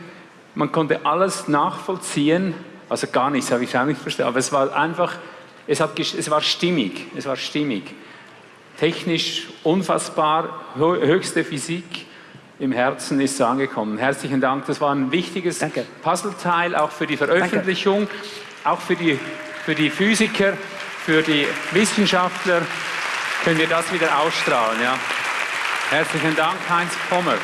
Man konnte alles nachvollziehen. Also gar nichts habe ich auch nicht verstanden. Aber es war einfach, es, hat, es war stimmig. Es war stimmig. Technisch unfassbar, höchste Physik im Herzen ist es angekommen. Herzlichen Dank, das war ein wichtiges
Danke.
Puzzleteil, auch für die Veröffentlichung, auch für die, für die Physiker, für die Wissenschaftler können wir das wieder ausstrahlen. Ja. Herzlichen Dank, Heinz Pommer.